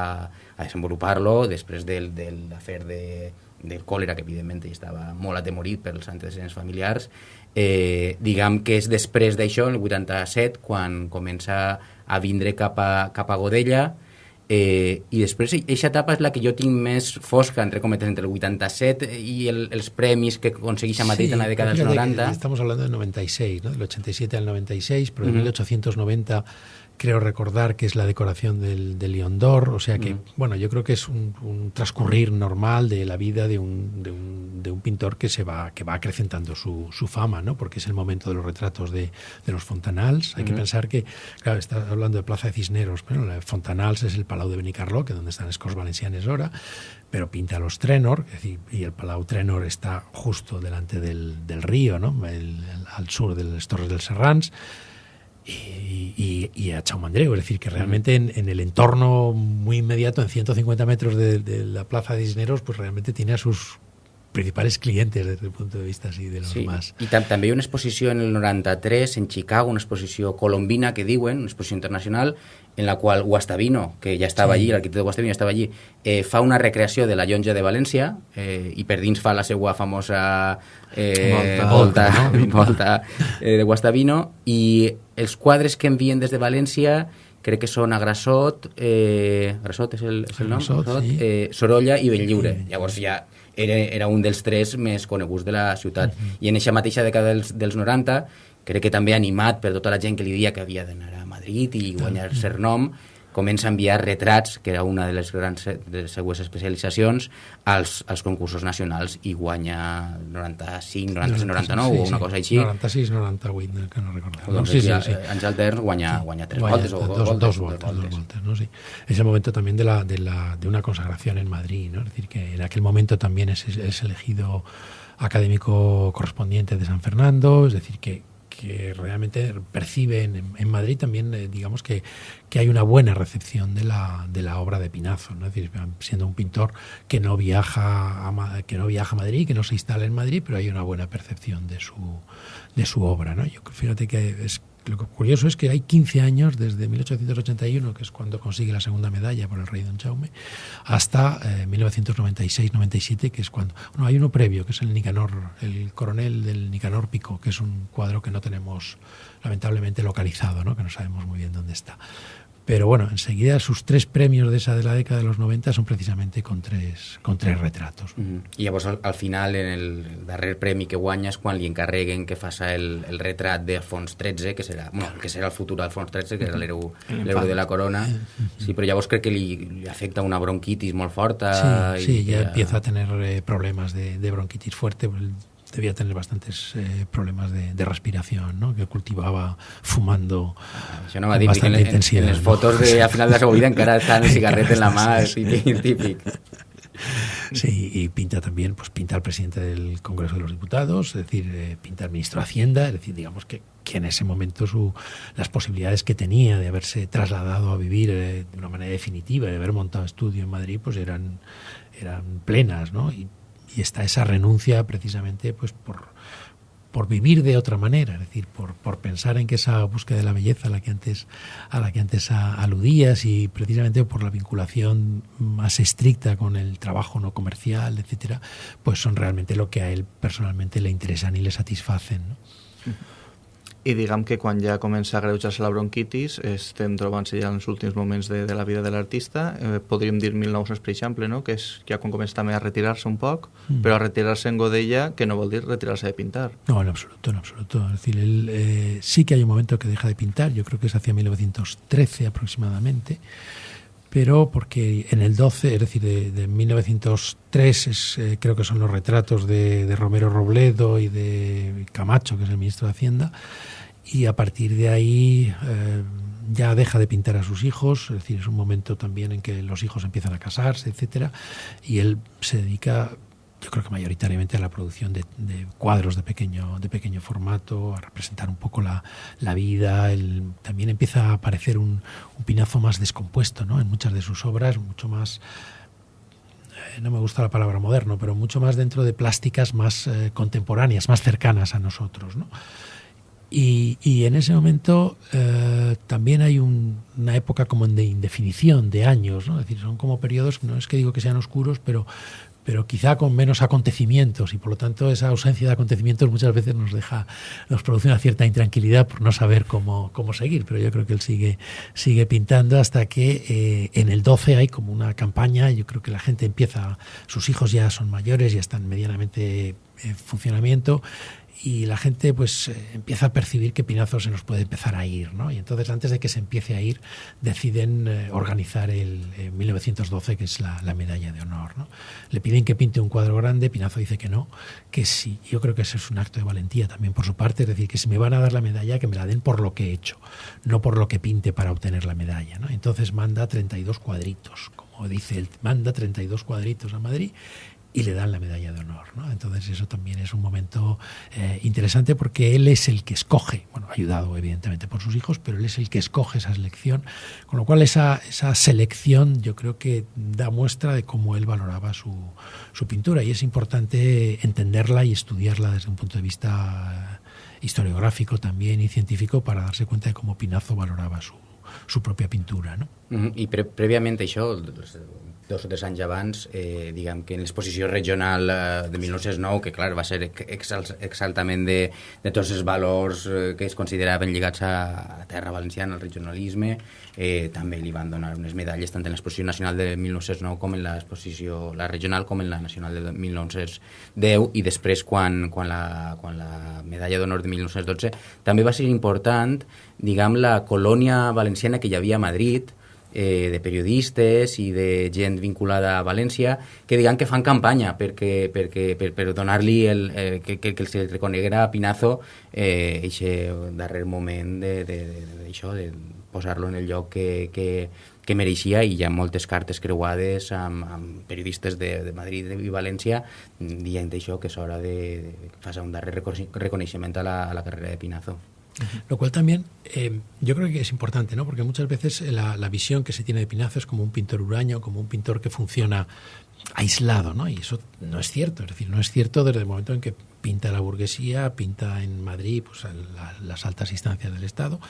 a desenvolupar-lo després del, de l'afer de, del còlera, que evidentment estava molt atemorit pels antecedents familiars. Eh, diguem que és després d'això, el 87, quan comença a vindre cap a, cap a Godella, Eh, I després, aquesta etapa és la que jo tinc més fosca, entre cometes, entre el 87 i el, els premis que aconsegueix a Madrid sí, en la dècada dels 90. Estamos hablando del 96, ¿no? del 87 al 96, però uh -huh. 1890 creo recordar que es la decoración del, del León d'Or, o sea que, mm. bueno, yo creo que es un, un, transcurrir normal de la vida de un, de un, de un pintor que se va, que va acrecentando su, su, fama, ¿no? Porque es el momento de los retratos de, de los Fontanals. Hay mm. que pensar que, claro, está hablando de Plaza de Cisneros, pero la Fontanals es el Palau de Benicarló, que es donde están los Cors Valencianes ahora, pero pinta los Trenor, es decir, y el Palau Trenor está justo delante del, del río, ¿no? El, el, al sur de las Torres del Serrans y, y, a Chaumandreu, es decir, que realmente en, en, el entorno muy inmediato, en 150 metros de, de, la Plaza de Cisneros, pues realmente tiene a sus principales clientes desde el punto de vista así de los sí. más. I tam també hi ha una exposició en el 93 en Chicago, una exposició colombina que diuen, una exposició internacional, en la qual Guastavino, que ja estava sí. allí, l'arquitecte Guastavino estava allí, eh, fa una recreació de la llonja de València eh, i per dins fa la seva famosa eh, volta, volta, no? volta eh, de Guastavino i els quadres que envien des de València crec que són Agrasot, eh, Agrasot és el, és el nom? Agrasot, sí. eh, Sorolla i Benlliure. Llavors ja era, era un dels tres més coneguts de la ciutat. Uh -huh. I en aquesta mateixa dècada dels, dels 90, crec que també animat per tota la gent que li dia que havia d'anar a Madrid i guanyar -huh. cert nom, comença a enviar retrats, que era una de les grans de les seues especialitzacions, als, als concursos nacionals i guanya 95, 96, 99 sí, o una cosa així. 96, 98, que no recordo. Doncs sí, sí, sí. Àngel Terns guanya, guanya tres guanya, voltes o dos, voltes, dos, voltes, dos voltes, ¿no? Sí. Es el momento también de, la, de, la, de una consagración en Madrid, ¿no? Es decir, que en aquel momento también es, es elegido académico correspondiente de San Fernando, es decir, que, realmente perciben en, Madrid también, eh, digamos que, que, hay una buena recepción de la, de la obra de Pinazo, ¿no? es decir, siendo un pintor que no viaja a, que no viaja Madrid, que no se instala en Madrid, pero hay una buena percepción de su, de su obra. ¿no? Yo fíjate que es lo curioso es que hay 15 años desde 1881, que es cuando consigue la segunda medalla por el rey Don Jaume, hasta eh, 1996-97, que es cuando... Bueno, hay uno previo, que es el Nicanor, el coronel del Nicanor Pico, que es un cuadro que no tenemos lamentablemente localizado, ¿no? que no sabemos muy bien dónde está. Pero bueno, enseguida sus tres premios de esa de la década de los 90 son precisamente con tres, con tres retratos. Mm -hmm. I llavors al, al final, en el darrer premi que guanyes, quan li encarreguen que faça el, el retrat d'Alfons XIII, que serà, bueno, que serà el futur d'Alfons XIII, que era l'hereu de la corona, sí, però llavors crec que li, li afecta una bronquitis molt forta. Sí, sí ya, ya empieza a tener eh, problemas de, de bronquitis fuerte, debía tener bastantes eh, problemas de, de, respiración, ¿no? que cultivaba fumando Això no dir, en, en, en les fotos de, a final de la seva vida encara está el cigarret en la mà, típic, típic. Sí, y pinta también, pues pinta al presidente del Congreso de los Diputados, es decir, eh, pinta al ministro de Hacienda, es decir, digamos que, que en ese momento su, las posibilidades que tenía de haberse trasladado a vivir eh, de una manera definitiva, de haber montado estudio en Madrid, pues eran, eran plenas, ¿no? Y y está esa renuncia precisamente pues por, por vivir de otra manera, es decir, por, por, pensar en que esa búsqueda de la belleza a la que antes, a la que antes aludías y precisamente por la vinculación más estricta con el trabajo no comercial, etcétera, pues son realmente lo que a él personalmente le interesan y le satisfacen. I diguem que quan ja comença a greujar-se la bronquitis, estem trobant-se ja en els últims moments de, de la vida de l'artista, eh, podríem dir 1900, per exemple, no? que és ja quan comença també a retirar-se un poc, mm. però a retirar-se en Godella, que no vol dir retirar-se de pintar. No, en absoluto, en absoluto. Es decir, él, eh, sí que hay un momento que deja de pintar, yo creo que es hacia 1913 aproximadamente, pero porque en el 12, es decir, de, de 1903, es, eh, creo que son los retratos de, de, Romero Robledo y de Camacho, que es el ministro de Hacienda, y a partir de ahí eh, ya deja de pintar a sus hijos, es decir, es un momento también en que los hijos empiezan a casarse, etcétera, y él se dedica yo creo que mayoritariamente a la producción de, cuadros de pequeño, de pequeño formato, a representar un poco la, la vida. También empieza a aparecer un, un, pinazo más descompuesto ¿no? en muchas de sus obras, mucho más, eh, no me gusta la palabra moderno, pero mucho más dentro de plásticas más eh, contemporáneas, más cercanas a nosotros. ¿no? Y, y, en ese momento eh, también hay un, una época como de indefinición de años, ¿no? es decir, son como periodos, no es que digo que sean oscuros, pero, pero quizá con menos acontecimientos y por lo tanto esa ausencia de acontecimientos muchas veces nos deja, nos produce una cierta intranquilidad por no saber cómo, cómo seguir, pero yo creo que él sigue, sigue pintando hasta que eh, en el 12 hay como una campaña, yo creo que la gente empieza, sus hijos ya son mayores, ya están medianamente en funcionamiento y la gente pues eh, empieza a percibir que Pinazo se nos puede empezar a ir, ¿no? Y entonces antes de que se empiece a ir deciden eh, organizar el eh, 1912 que es la, la, medalla de honor, ¿no? Le piden que pinte un cuadro grande, Pinazo dice que no, que sí. Yo creo que ese es un acto de valentía también por su parte, es decir, que si me van a dar la medalla que me la den por lo que he hecho, no por lo que pinte para obtener la medalla, ¿no? Entonces manda 32 cuadritos, como dice él, manda 32 cuadritos a Madrid y le dan la medalla de honor. ¿no? Entonces eso también es un momento eh, interesante porque él es el que escoge, bueno, ayudado evidentemente por sus hijos, pero él es el que escoge esa selección, con lo cual esa, esa selección yo creo que da muestra de cómo él valoraba su, su pintura y es importante entenderla y estudiarla desde un punto de vista historiográfico también y científico para darse cuenta de cómo Pinazo valoraba su, su propia pintura. No? I pre prèviament això, dos o tres anys abans, eh, diguem que en l'exposició regional eh, de 1909, que clar, va ser exal exaltament de, de tots els valors eh, que es consideraven lligats a, a la terra valenciana, al regionalisme, eh, també li van donar unes medalles tant en l'exposició nacional de 1909 com en l'exposició la regional com en la nacional de 1910 i després quan, quan, la, quan la medalla d'honor de 1912 també va ser important diguem la colònia valenciana que hi havia a Madrid eh, de periodistes i de gent vinculada a València que digan que fan campanya perquè, perquè, per, per donar-li el, eh, que, que, que se reconeguera a Pinazo eh, eixe darrer moment d'això, de, de, de, de posar-lo en el lloc que, que, que mereixia i hi ha moltes cartes creuades amb, amb periodistes de, de Madrid i València dient això que és hora de, de fer un darrer reconeixement a la, a la carrera de Pinazo. Lo cual también eh, yo creo que es importante, ¿no? Porque muchas veces la, la, visión que se tiene de Pinazo es como un pintor huraño, como un pintor que funciona aislado, ¿no? Y eso no es cierto. Es decir, no es cierto desde el momento en que pinta la burguesía, pinta en Madrid pues, la, las altas instancias del Estado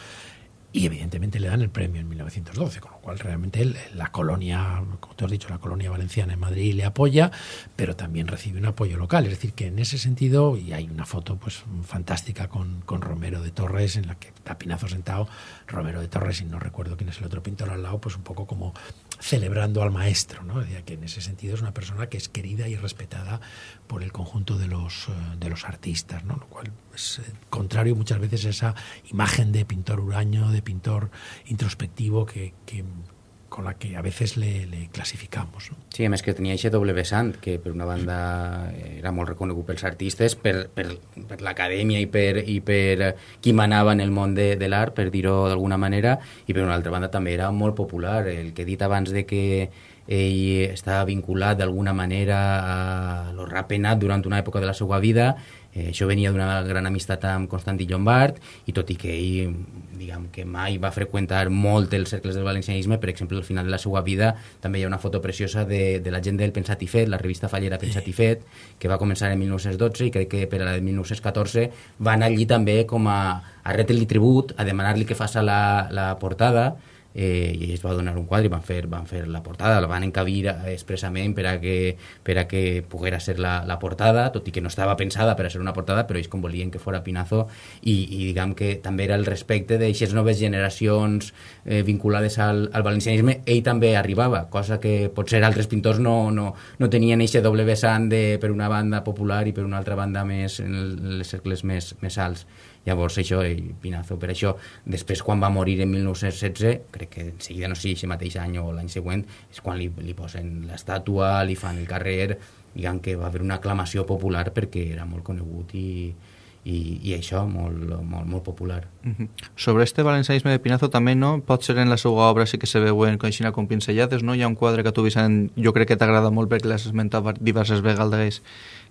y evidentemente le dan el premio en 1912, con lo cual realmente la colonia, como tú has dicho, la colonia valenciana en Madrid le apoya, pero también recibe un apoyo local. Es decir, que en ese sentido, y hay una foto pues fantástica con, con Romero de Torres, en la que está Pinazo sentado, Romero de Torres, y no recuerdo quién es el otro pintor al lado, pues un poco como celebrando al maestro, ¿no? Que en ese sentido es una persona que es querida y respetada por el conjunto de los, eh, de los artistas, ¿no? Lo cual es eh, contrario muchas veces a esa imagen de pintor huraño, de pintor introspectivo que con la que a veces le, le classificamos. No? Sí, a més que tenia aquest doble vessant, que per una banda era molt reconegut pels artistes, per, per, per l'acadèmia i per, i per qui manava en el món de, de l'art, per dir-ho d'alguna manera, i per una altra banda també era molt popular. El que he dit abans de que ell estava vinculat d'alguna manera a lo rapenat durant una època de la seva vida Eh, això venia d'una gran amistat amb Constantí Llombard i tot i que ell diguem que mai va freqüentar molt els cercles del valencianisme, per exemple, al final de la seva vida també hi ha una foto preciosa de, de la gent del Pensat i Fet, la revista fallera Pensat i Fet, que va començar en 1912 i crec que per a la de 1914 va anar allí també com a, a retre-li tribut, a demanar-li que faça la, la portada, eh, i ells va donar un quadre i van fer, van fer la portada, la van encabir expressament per a que, per a que poguera ser la, la portada, tot i que no estava pensada per a ser una portada, però ells com volien que fora Pinazo. I, i diguem que també era el respecte d'aixes noves generacions eh, vinculades al, al valencianisme, ell també arribava, cosa que potser altres pintors no, no, no tenien aquest doble vessant de, per una banda popular i per una altra banda més en els cercles més, més alts. Llavors això, ell, Pinazo, per això, després quan va morir en 1916, crec que en seguida, no sé si mateix any o l'any següent, és quan li, li posen l'estàtua, li fan el carrer, diguem que va haver una aclamació popular perquè era molt conegut i, i, i això, molt, molt, molt popular. Uh -huh. Sobre este valencianisme de Pinazo també, no? Pot ser en la seva obra sí que se veuen coixina com pincellades, no? Hi ha un quadre que tu, Vicent, jo crec que t'agrada molt perquè l'has esmentat diverses vegades,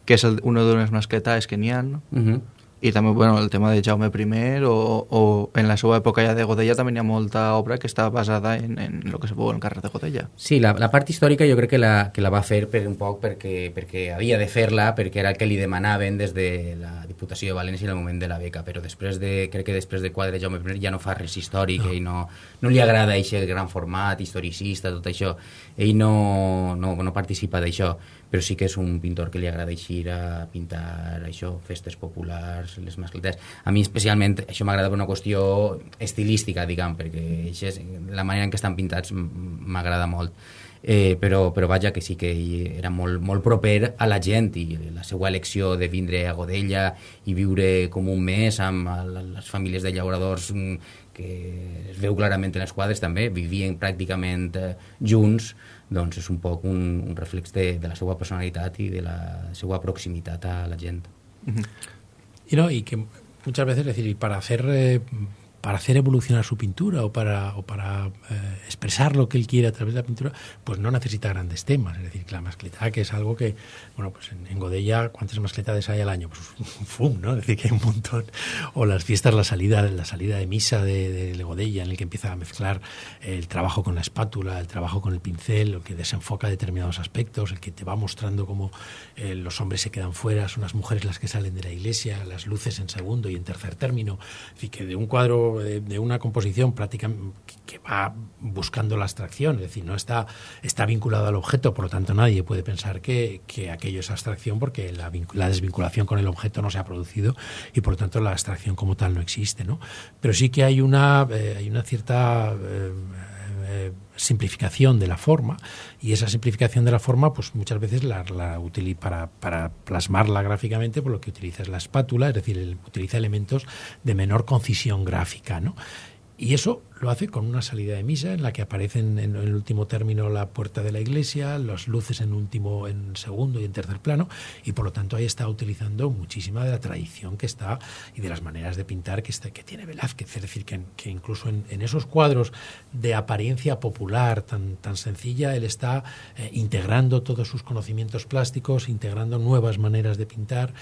que és el, una de les masquetes que n'hi ha, no? Uh -huh i també bueno, el tema de Jaume I o, o en la seva època ja de Godella també hi ha molta obra que està basada en, en el que se veu en el carrer de Godella. Sí, la, la part històrica jo crec que la, que la va fer per un poc perquè, perquè havia de fer-la, perquè era el que li demanaven des de la Diputació de València en el moment de la beca, però després de, crec que després de quadre Jaume I ja no fa res històric, no. ell no, no li agrada aquest gran format historicista, tot això, ell no, no, no participa d'això però sí que és un pintor que li agrada eixir a pintar això, festes populars, les mascletes. A mi especialment això m'agrada per una qüestió estilística, diguem, perquè és, la manera en què estan pintats m'agrada molt. Eh, però, però vaja que sí que era molt, molt proper a la gent i la seva elecció de vindre a Godella i viure com un mes amb les famílies de llauradors mm, que es veu clarament en les quadres també, vivien pràcticament eh, junts, doncs és un poc un, un reflex de, de la seva personalitat i de la seva proximitat a la gent. Uh -huh. Y, no, y que muchas veces, es decir, para hacer eh, para hacer evolucionar su pintura o para, o para eh, expresar lo que él quiere a través de la pintura, pues no necesita grandes temas. Es decir, que la mascleta, que es algo que, bueno, pues en, en Godella, ¿cuántas mascletas hay al año? Pues un fum, ¿no? Es decir, que hay un montón. O las fiestas, la salida, la salida de misa de, de Godella, en el que empieza a mezclar el trabajo con la espátula, el trabajo con el pincel, el que desenfoca determinados aspectos, el que te va mostrando cómo eh, los hombres se quedan fuera, son las mujeres las que salen de la iglesia, las luces en segundo y en tercer término. Es decir, que de un cuadro de, una composición prácticamente que va buscando la abstracción, es decir, no está, está vinculado al objeto, por lo tanto nadie puede pensar que, que aquello es abstracción porque la, la, desvinculación con el objeto no se ha producido y por lo tanto la abstracción como tal no existe, ¿no? Pero sí que hay una, eh, hay una cierta eh, eh, simplificación de la forma y esa simplificación de la forma pues muchas veces la, la para, para, plasmarla gráficamente por lo que utiliza es la espátula, es decir, el, utiliza elementos de menor concisión gráfica, ¿no? Y eso lo hace con una salida de misa en la que aparecen en el último término la puerta de la iglesia, las luces en último, en segundo y en tercer plano, y por lo tanto ahí está utilizando muchísima de la tradición que está y de las maneras de pintar que, que tiene Velázquez. Es decir, que, que incluso en, en, esos cuadros de apariencia popular tan, tan sencilla, él está eh, integrando todos sus conocimientos plásticos, integrando nuevas maneras de pintar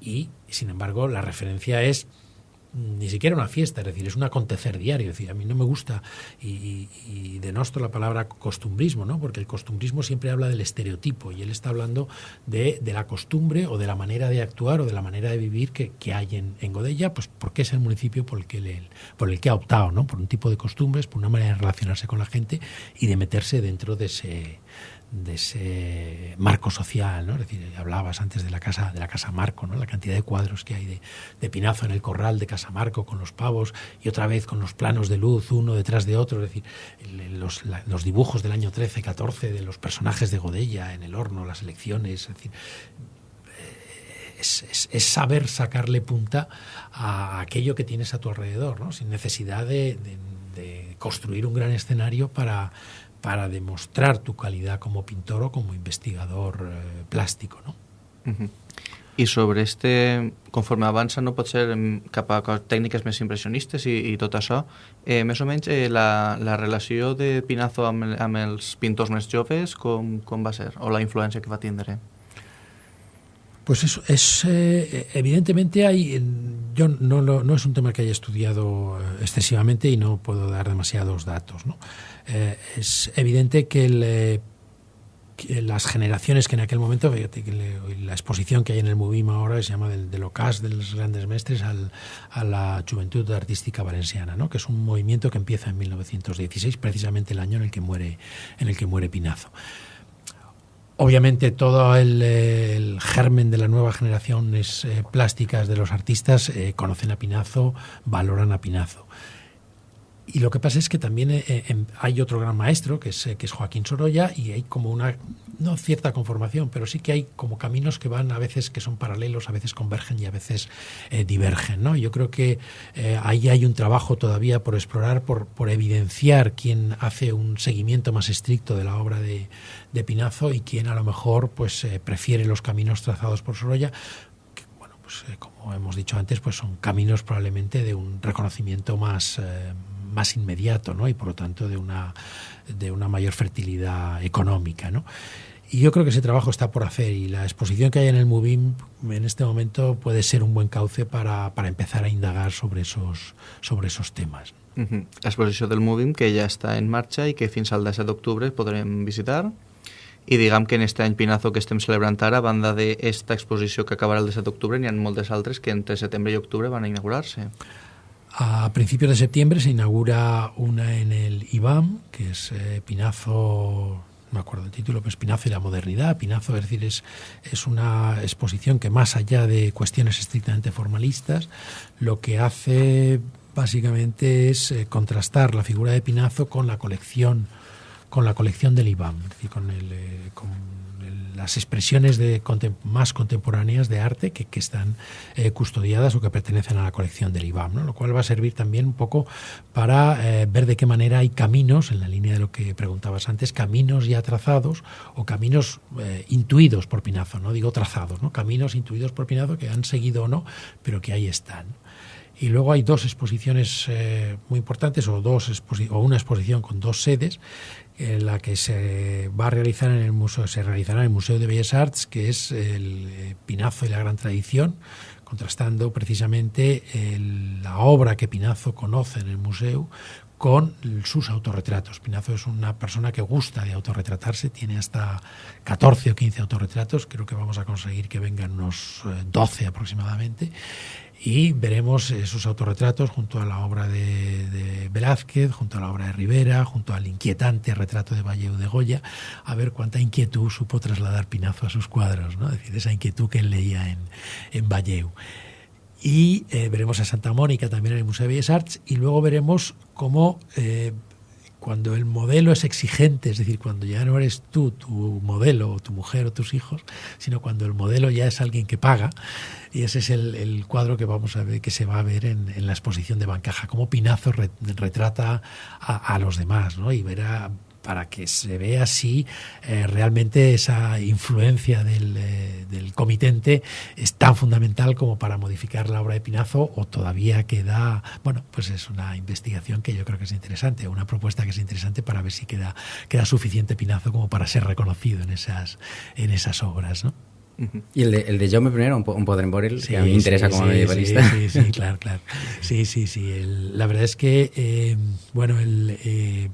y, sin embargo, la referencia es ni siquiera una fiesta, es decir, es un acontecer diario. Es decir, a mí no me gusta y, y denosto la palabra costumbrismo, ¿no? porque el costumbrismo siempre habla del estereotipo y él está hablando de, de la costumbre o de la manera de actuar o de la manera de vivir que, que hay en, en, Godella, pues porque es el municipio por el que, por el que ha optado, ¿no? por un tipo de costumbres, por una manera de relacionarse con la gente y de meterse dentro de ese de ese marco social, ¿no? Es decir, hablabas antes de la casa, de la casa Marco, ¿no? La cantidad de cuadros que hay de, Pinazo en el corral de Casa Marco con los pavos y otra vez con los planos de luz uno detrás de otro, es decir, los, los dibujos del año 13, 14 de los personajes de Godella en el horno, las elecciones, es es, saber sacarle punta a aquello que tienes a tu alrededor, ¿no? sin necesidad de construir un gran escenario para, para demostrar tu calidad como pintor o como investigador eh, plástico. No? Uh -huh. I sobre este, conforme avança, no pot ser cap a tècniques més impressionistes i, i tot això, eh, més o menys eh, la, la relació de Pinazo amb, amb els pintors més joves, com, com va ser? O la influència que va tindre? Pues eso es eh, evidentemente hay yo no, no, no es un tema que haya estudiado eh, excesivamente y no puedo dar demasiados datos, ¿no? Eh, es evidente que, las generaciones que en aquel momento, la exposición que hay en el Movim ahora se llama del, del ocas de los grandes mestres al, a la juventud artística valenciana, ¿no? que es un movimiento que empieza en 1916, precisamente el año en el que muere, en el que muere Pinazo. Obviamente todo el, germen de la nueva generación es, eh, plásticas de los artistas eh, conocen a Pinazo, valoran a Pinazo. Y lo que pasa es que también eh, hay otro gran maestro, que es, eh, que es Joaquín Sorolla, y hay como una, no cierta conformación, pero sí que hay como caminos que van a veces que son paralelos, a veces convergen y a veces eh, divergen. ¿no? Yo creo que eh, ahí hay un trabajo todavía por explorar, por, por evidenciar quién hace un seguimiento más estricto de la obra de, de Pinazo y quién a lo mejor pues, eh, prefiere los caminos trazados por Sorolla, pues, eh, como hemos dicho antes, pues son caminos probablemente de un reconocimiento más, eh, más inmediato ¿no? y por lo tanto de una, de una mayor fertilidad económica. ¿no? Y yo creo que ese trabajo está por hacer y la exposición que hay en el Movim en este momento puede ser un buen cauce para, para empezar a indagar sobre esos, sobre esos temas. -huh. L'exposició del Movim, que ja està en marxa i que fins al 17 d'octubre podrem visitar. I diguem que en aquest any Pinazo que estem celebrant ara, a banda d'esta exposició que acabarà el 17 d'octubre, n'hi ha moltes altres que entre setembre i octubre van inaugurar-se. A principios de septiembre se inaugura una en el IBAM, que es eh, Pinazo, no me acuerdo el título, pero es Pinazo y la modernidad. Pinazo, es decir, es, es una exposición que más allá de cuestiones estrictamente formalistas, lo que hace básicamente es eh, contrastar la figura de Pinazo con la colección con la colección del IBAM, es decir, con, el, eh, con el, las expresiones de, más contemporáneas de arte que, están eh, custodiadas o que pertenecen a la colección del IBAM, lo cual va a servir también un poco para eh, ver de qué manera hay caminos, en la línea de lo que preguntabas antes, caminos ya trazados o caminos eh, intuidos por Pinazo, no digo trazados, ¿no? caminos intuidos por Pinazo que han seguido o no, pero que ahí están. Y luego hay dos exposiciones muy importantes o, dos o una exposición con dos sedes la que se va a realizar en el museo se realizará en el Museo de Bellas Arts que es el eh, Pinazo y la gran tradición contrastando precisamente la obra que Pinazo conoce en el museo con sus autorretratos. Pinazo es una persona que gusta de autorretratarse, tiene hasta 14 o 15 autorretratos, creo que vamos a conseguir que vengan unos 12 aproximadamente, y veremos esos autorretratos junto a la obra de, de, Velázquez, junto a la obra de Rivera, junto al inquietante retrato de Valleu de Goya, a ver cuánta inquietud supo trasladar Pinazo a sus cuadros, ¿no? es decir, esa inquietud que él leía en, en Valleu. Y eh, veremos a Santa Mónica también en el Museo de Bellas Arts y luego veremos cómo eh, cuando el modelo es exigente, es decir, cuando ya no eres tú, tu modelo, o tu mujer o tus hijos, sino cuando el modelo ya es alguien que paga, y ese es el, cuadro que vamos a ver, que se va a ver en, la exposición de Bancaja, cómo Pinazo retrata a, a, los demás, ¿no? Y verá para que se vea si eh, realmente esa influencia del, eh, del, comitente es tan fundamental como para modificar la obra de Pinazo o todavía queda, bueno, pues es una investigación que yo creo que es interesante, una propuesta que es interesante para ver si queda, queda suficiente Pinazo como para ser reconocido en esas, en esas obras, ¿no? Y el de, el de Jaume I, un, un poder en que a mí me interesa como medievalista. Sí, sí, claro, claro. Sí, sí, sí. la verdad es que, eh, bueno, el,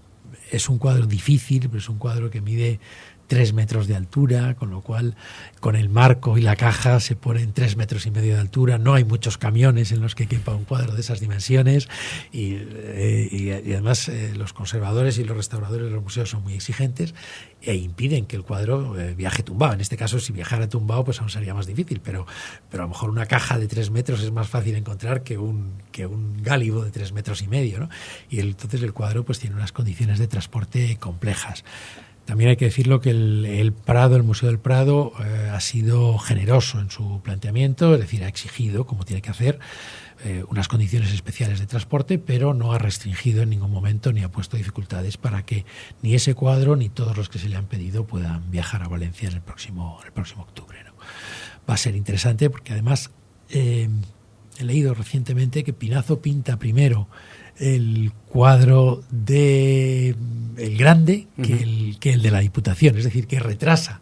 es un cuadro difícil, pero es un cuadro que mide tres metros de altura, con lo cual con el marco y la caja se ponen tres metros y medio de altura. No hay muchos camiones en los que quepa un cuadro de esas dimensiones y, eh, además eh, los conservadores y los restauradores de los museos son muy exigentes e impiden que el cuadro eh, viaje tumbado. En este caso, si viajara tumbado, pues aún sería más difícil, pero, pero a lo mejor una caja de tres metros es más fácil encontrar que un, que un gálibo de tres metros y medio. Y entonces el cuadro pues tiene unas condiciones de transporte complejas. También hay que decirlo que el, Prado, el Museo del Prado, eh, ha sido generoso en su planteamiento, es decir, ha exigido, como tiene que hacer, eh, unas condiciones especiales de transporte, pero no ha restringido en ningún momento ni ha puesto dificultades para que ni ese cuadro ni todos los que se le han pedido puedan viajar a Valencia en el próximo, el próximo octubre. Va a ser interesante porque además eh, he leído recientemente que Pinazo pinta primero el cuadro de el grande que, el, que el de la Diputación, es decir, que retrasa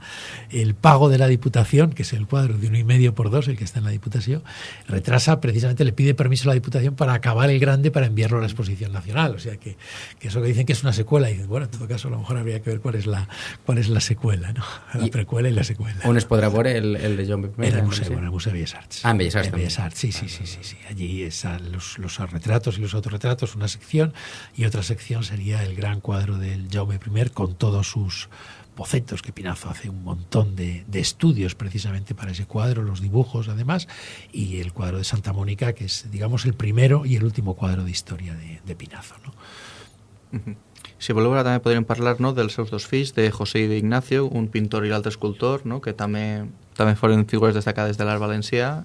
el pago de la Diputación, que es el cuadro de uno y medio por dos, el que está en la Diputación, retrasa precisamente, le pide permiso a la Diputación para acabar el grande para enviarlo a la exposición nacional. O sea que, que eso que dicen que es una secuela, y dicen, bueno, en todo caso a lo mejor habría que ver cuál es la, cuál es la secuela, ¿no? La precuela y la secuela. ¿Un ver el, el de John En el museo, en el Museo de Bellas Artes. Ah, en Bellas Artes. Bellas Artes, sí, sí, sí, sí, sí. Allí están los, los retratos y los autorretratos, una sección, y otra sección sería el gran cuadro del Jaume I con todos sus bocetos, que Pinazo hace un montón de, estudios precisamente para ese cuadro, los dibujos además, y el cuadro de Santa Mónica, que es, digamos, el primero y el último cuadro de historia de, Pinazo. No? Si voleu, ara també podríem parlar no, dels seus dos fills, de José i d'Ignacio, un pintor i l'altre escultor, no, que també, també foren figures destacades de l'art valencià.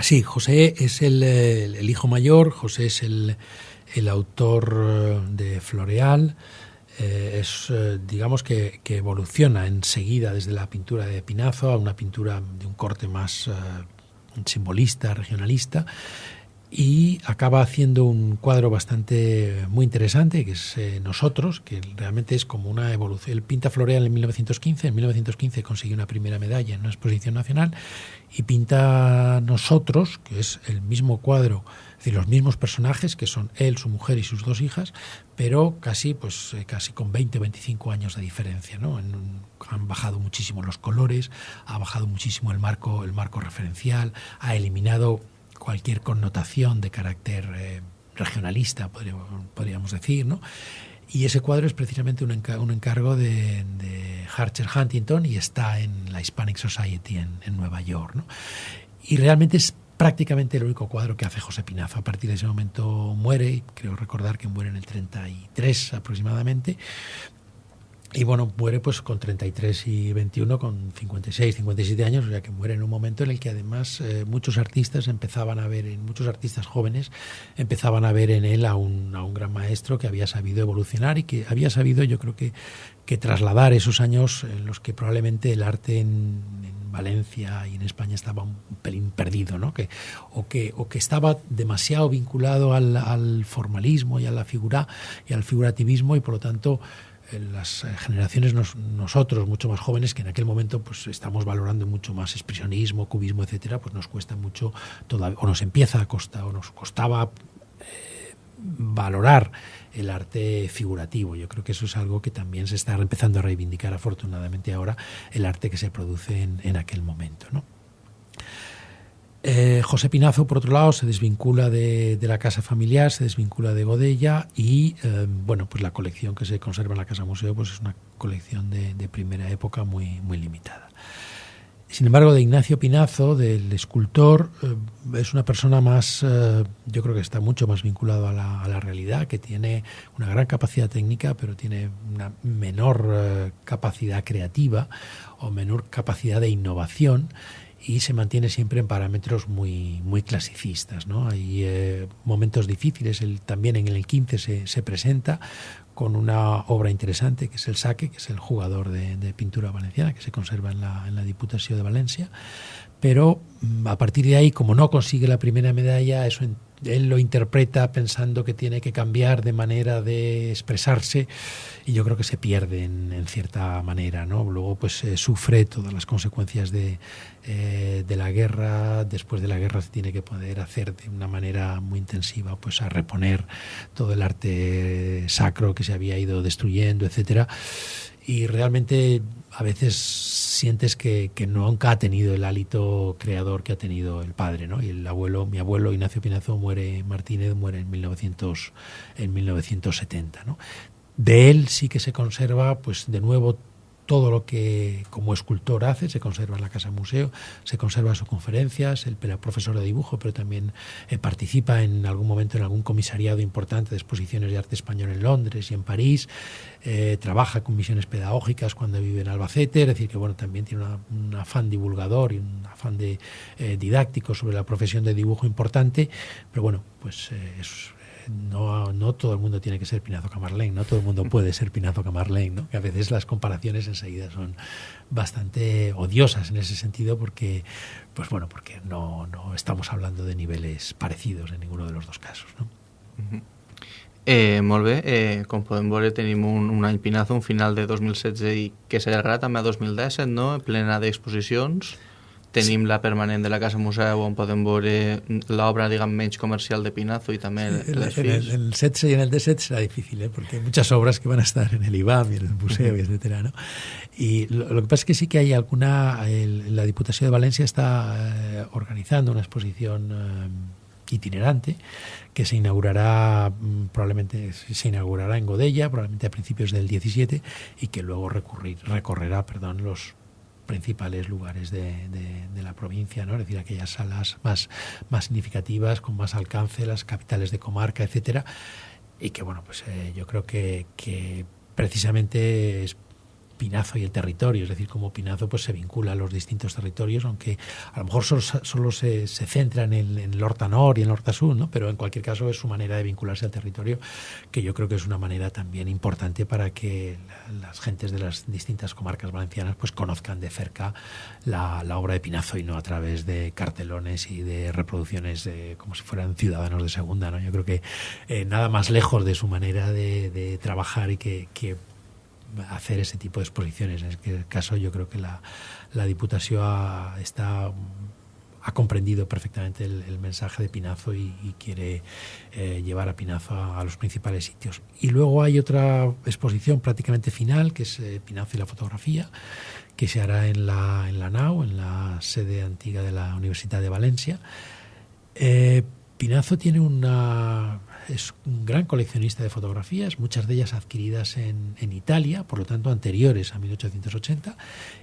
Sí, José es el, el hijo mayor, José es el, el autor eh, de Floreal, eh, es, eh, digamos que, evoluciona enseguida desde la pintura de Pinazo a una pintura de un corte más simbolista, regionalista, y acaba haciendo un cuadro bastante muy interesante, que es Nosotros, que realmente es como una evolución. Él pinta Floreal en 1915, en 1915 consigue una primera medalla en una exposición nacional, y pinta Nosotros, que es el mismo cuadro decir, los mismos personajes que son él, su mujer y sus dos hijas, pero casi, pues, eh, casi con 20 o 25 años de diferencia. ¿no? han bajado muchísimo los colores, ha bajado muchísimo el marco, el marco referencial, ha eliminado cualquier connotación de carácter eh, regionalista, podríamos, decir, ¿no? Y ese cuadro es precisamente un, encargo de, de, Archer Huntington y está en la Hispanic Society en, en Nueva York. ¿no? Y realmente es prácticamente el único cuadro que hace José Pinazo. A partir de ese momento muere, creo recordar que muere en el 33 aproximadamente, y bueno, muere pues con 33 y 21, con 56, 57 años, o sea que muere en un momento en el que además eh, muchos artistas empezaban a ver, en muchos artistas jóvenes empezaban a ver en él a un, a un gran maestro que había sabido evolucionar y que había sabido, yo creo que, que trasladar esos años en los que probablemente el arte en, Valencia y en España estaba un pelín perdido, ¿no? O, que, o que estaba demasiado vinculado al, al formalismo y a la figura y al figurativismo y por lo tanto las eh, generaciones nosotros mucho más jóvenes que en aquel momento pues estamos valorando mucho más expresionismo, cubismo, etcétera, pues nos cuesta mucho todavía o nos empieza a costar o nos costaba eh, valorar el arte figurativo. Yo creo que eso es algo que también se está empezando a reivindicar afortunadamente ahora el arte que se produce en, en aquel momento, ¿no? Eh, José Pinazo, por otro lado, se desvincula de, la casa familiar, se desvincula de Godella y, eh, bueno, pues la colección que se conserva en la Casa Museo pues es una colección de, primera época muy, muy limitada. Sin embargo, de Ignacio Pinazo, del escultor, eh, es una persona más, eh, yo creo que está mucho más vinculado a la, realidad, que tiene una gran capacidad técnica, pero tiene una menor eh, capacidad creativa o menor capacidad de innovación y se mantiene siempre en parámetros muy, muy clasicistas. Hay momentos difíciles, él también en el 15 se, se, presenta con una obra interesante que es el Saque, que es el jugador de, pintura valenciana que se conserva en la, en la Diputación de Valencia, pero mm, a partir de ahí, como no consigue la primera medalla, eso él lo interpreta pensando que tiene que cambiar de manera de expresarse y yo creo que se pierde en, cierta manera, ¿no? Luego pues eh, sufre todas las consecuencias de, eh, de la guerra, después de la guerra se tiene que poder hacer de una manera muy intensiva pues a reponer todo el arte sacro que se había ido destruyendo, etcétera y realmente a veces sientes que, que, nunca ha tenido el hálito creador que ha tenido el padre, ¿no? Y el abuelo, mi abuelo Ignacio Pinazo muere, Martínez muere en 1900, en 1970, ¿no? De él sí que se conserva, pues de nuevo todo lo que como escultor hace se conserva en la Casa Museo, se conserva sus conferencias, era profesor de dibujo, pero también eh, participa en algún momento en algún comisariado importante de exposiciones de arte español en Londres y en París, eh, trabaja con misiones pedagógicas cuando vive en Albacete, es decir, que bueno, también tiene un afán divulgador y un afán de, eh, didáctico sobre la profesión de dibujo importante, pero bueno, pues es no, no todo el mundo tiene que ser Pinazo Camarlén, no todo el mundo puede ser Pinazo Camarlén, ¿no? que a veces las comparaciones enseguida son bastante odiosas en ese sentido porque, pues bueno, porque no, no estamos hablando de niveles parecidos en ninguno de los dos casos. ¿no? Eh, molt eh, com podem veure un, un any Pinazo, un final de 2016 i que s'allargarà també a 2017, no? plena d'exposicions. Tenim la permanent de la Casa Museu on podem veure l'obra diguem, menys comercial de Pinazo y también sí, les en, el, en el 16 y en el 17 será difícil, ¿eh? porque hay muchas obras que van a estar en el IBAM y en el museo, etcétera, ¿no? Y lo, lo, que pasa es que sí que hay alguna... El, la Diputación de Valencia está eh, organizando una exposición eh, itinerante que se inaugurará probablemente se inaugurará en Godella probablemente a principios del 17 y que luego recurrir, recorrerá perdón los principales lugares de, de, la provincia, ¿no? es decir, aquellas salas más, más significativas, con más alcance, las capitales de comarca, etcétera, y que bueno, pues eh, yo creo que, que precisamente es Pinazo y el territorio, es decir, como Pinazo pues se vincula a los distintos territorios, aunque a lo mejor solo, se, centra en el, en Horta Nor y en el Horta Sur, ¿no? pero en cualquier caso es su manera de vincularse al territorio, que yo creo que es una manera también importante para que la, las gentes de las distintas comarcas valencianas pues conozcan de cerca la, obra de Pinazo y no a través de cartelones y de reproducciones como si fueran ciudadanos de segunda. ¿no? Yo creo que eh, nada más lejos de su manera de, trabajar y que hacer ese tipo de exposiciones. En este caso yo creo que la, la Diputación ha, está ha comprendido perfectamente el, mensaje de Pinazo y, quiere eh, llevar a Pinazo a, a, los principales sitios. Y luego hay otra exposición prácticamente final, que es eh, Pinazo y la fotografía, que se hará en la, en la NAU, en la sede antigua de la Universidad de Valencia. Eh, Pinazo tiene una es un gran coleccionista de fotografías, muchas de ellas adquiridas en, en, Italia, por lo tanto anteriores a 1880,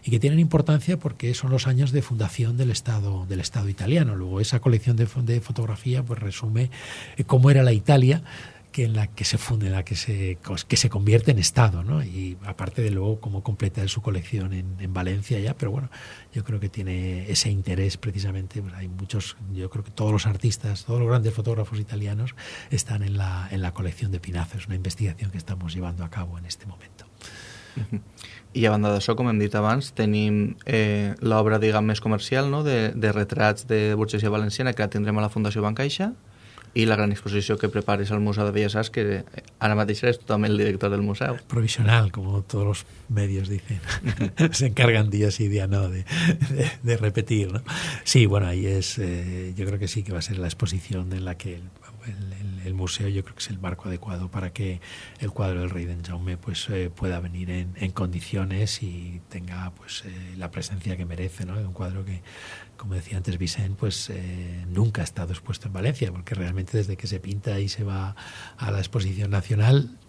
y que tienen importancia porque son los años de fundación del Estado, del Estado italiano. Luego esa colección de, de fotografía pues, resume eh, cómo era la Italia que en la que se funde, en la que se, que se convierte en Estado, ¿no? Y aparte de luego cómo completa su colección en, en, Valencia ya, pero bueno, yo creo que tiene ese interés precisamente, pues hay muchos, yo creo que todos los artistas, todos los grandes fotógrafos italianos están en la, en la colección de Pinazo, es una investigación que estamos llevando a cabo en este momento. I a banda d'això, com hem dit abans, tenim eh, l'obra, diguem, més comercial, no?, de, de retrats de burgesia valenciana que la tindrem a la Fundació Bancaixa, i la gran exposició que prepares al Museu de Bellas Arts, que ara mateix eres totalment el director del museu. Provisional, como todos los medios dicen. Se encargan día sí, día no de, de, de repetir, ¿no? Sí, bueno, ahí es, eh, yo creo que sí que va a ser la exposición en la que el, el, el, museo yo creo que es el marco adecuado para que el cuadro del rey de Jaume pues eh, pueda venir en, en, condiciones y tenga pues eh, la presencia que merece, ¿no? Un cuadro que como decía antes Vicente, pues eh, nunca ha estado expuesto en Valencia, porque realmente desde que se pinta y se va a la exposición nacional,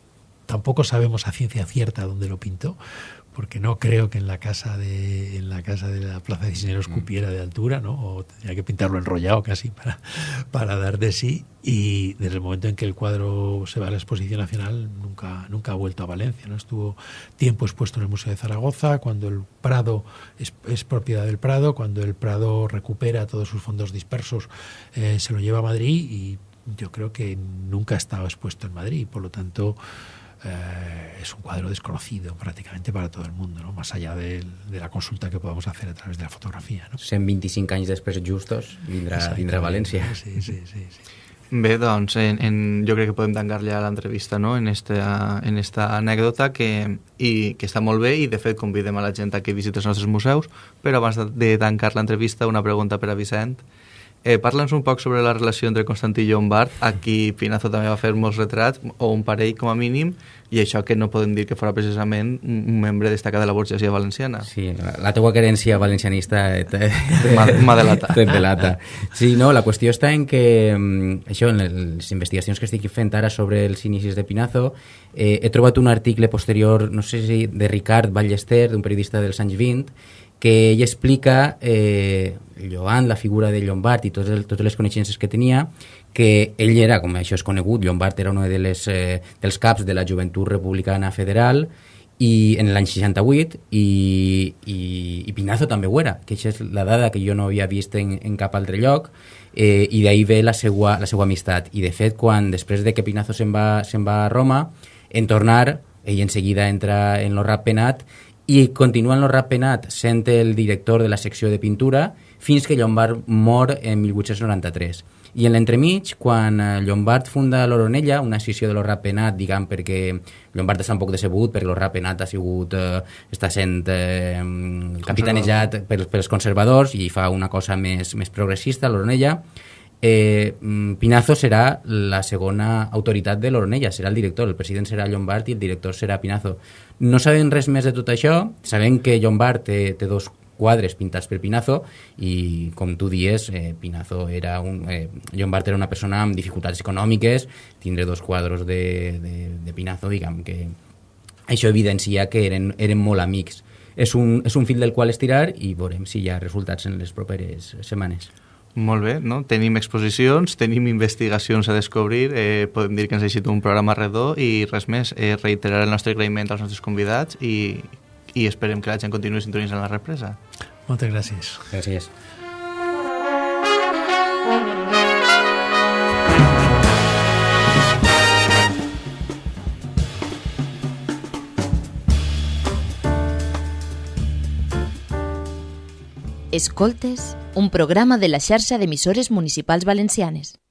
tampoco sabemos a ciencia cierta dónde lo pintó, porque no creo que en la casa de en la casa de la Plaza de Cisneros mm. cupiera de altura, ¿no? O tendría que pintarlo enrollado casi para, para dar de sí. Y desde el momento en que el cuadro se va a la exposición nacional, nunca, nunca ha vuelto a Valencia, ¿no? Estuvo tiempo expuesto en el Museo de Zaragoza, cuando el Prado es, es propiedad del Prado, cuando el Prado recupera todos sus fondos dispersos, eh, se lo lleva a Madrid y yo creo que nunca ha estado expuesto en Madrid, por lo tanto eh, es un cuadro desconocido prácticamente para todo el mundo, ¿no? más allá de, de la consulta que podamos hacer a través de la fotografía. No? 125 anys després justos vindrà, vindrà a València. Sí, sí, sí. sí. Bé, doncs, en, en, jo crec que podem tancar ja l'entrevista no? en, esta, en esta anècdota que, i, que està molt bé i de fet convidem a la gent a que visiti els nostres museus però abans de, de tancar l'entrevista una pregunta per a Vicent Eh, Parla'ns un poc sobre la relació entre Constantí i Llombard. Aquí Pinazo també va fer molts retrats, o un parell com a mínim, i això que no podem dir que fora precisament un membre destacat de la burgesia valenciana. Sí, la, teua querència valencianista m'ha delata. delata. Sí, no, la qüestió està en que mm, això, en les investigacions que estic fent ara sobre els inicis de Pinazo, eh, he trobat un article posterior, no sé si de Ricard Ballester, d'un periodista dels anys 20, que ell explica eh, Llobant, la figura de Llombard i totes, totes les coneixences que tenia, que ell era, com això és conegut, Llombard era un de les, eh, dels caps de la Joventut Republicana Federal i en l'any 68 i, i, i Pinazo també ho era, que això és la dada que jo no havia vist en, en cap altre lloc eh, i d'ahir ve la seva, la seva amistat. I de fet quan després de que Pinazo se'n va, se va a Roma en tornar ell en seguida entra en lo rap penat i continua en el rap penat sent el director de la secció de pintura fins que Llombard mor en 1893. I en l'entremig, quan eh, Llombard funda l'Oronella, una sessió de l'Orrap Penat, diguem, perquè Llombard està un poc decebut, perquè l'Orrap Penat ha sigut, eh, està sent eh, capitanejat pels, pels conservadors i fa una cosa més, més progressista, l'Oronella, eh, mm, Pinazo serà la segona autoritat de l'Oronella, serà el director, el president serà Llombard i el director serà Pinazo. No sabem res més de tot això, sabem que Llombard té, té dos quadres pintats per Pinazo i com tu dies, eh, Pinazo era un, eh, Llombard era una persona amb dificultats econòmiques, tindre dos quadros de, de, de Pinazo, diguem que això evidencia que eren, eren molt amics. És un, és un fil del qual estirar i veurem si hi ha resultats en les properes setmanes. Molt bé, no? tenim exposicions, tenim investigacions a descobrir, eh, podem dir que ens ha llegit un programa redó i res més, eh, reiterar el nostre agraïment als nostres convidats i, i esperem que la gent continuï sintonitzant la represa. Moltes gràcies. Gràcies. Escoltes, un programa de la xarxa d'emissores municipals valencianes.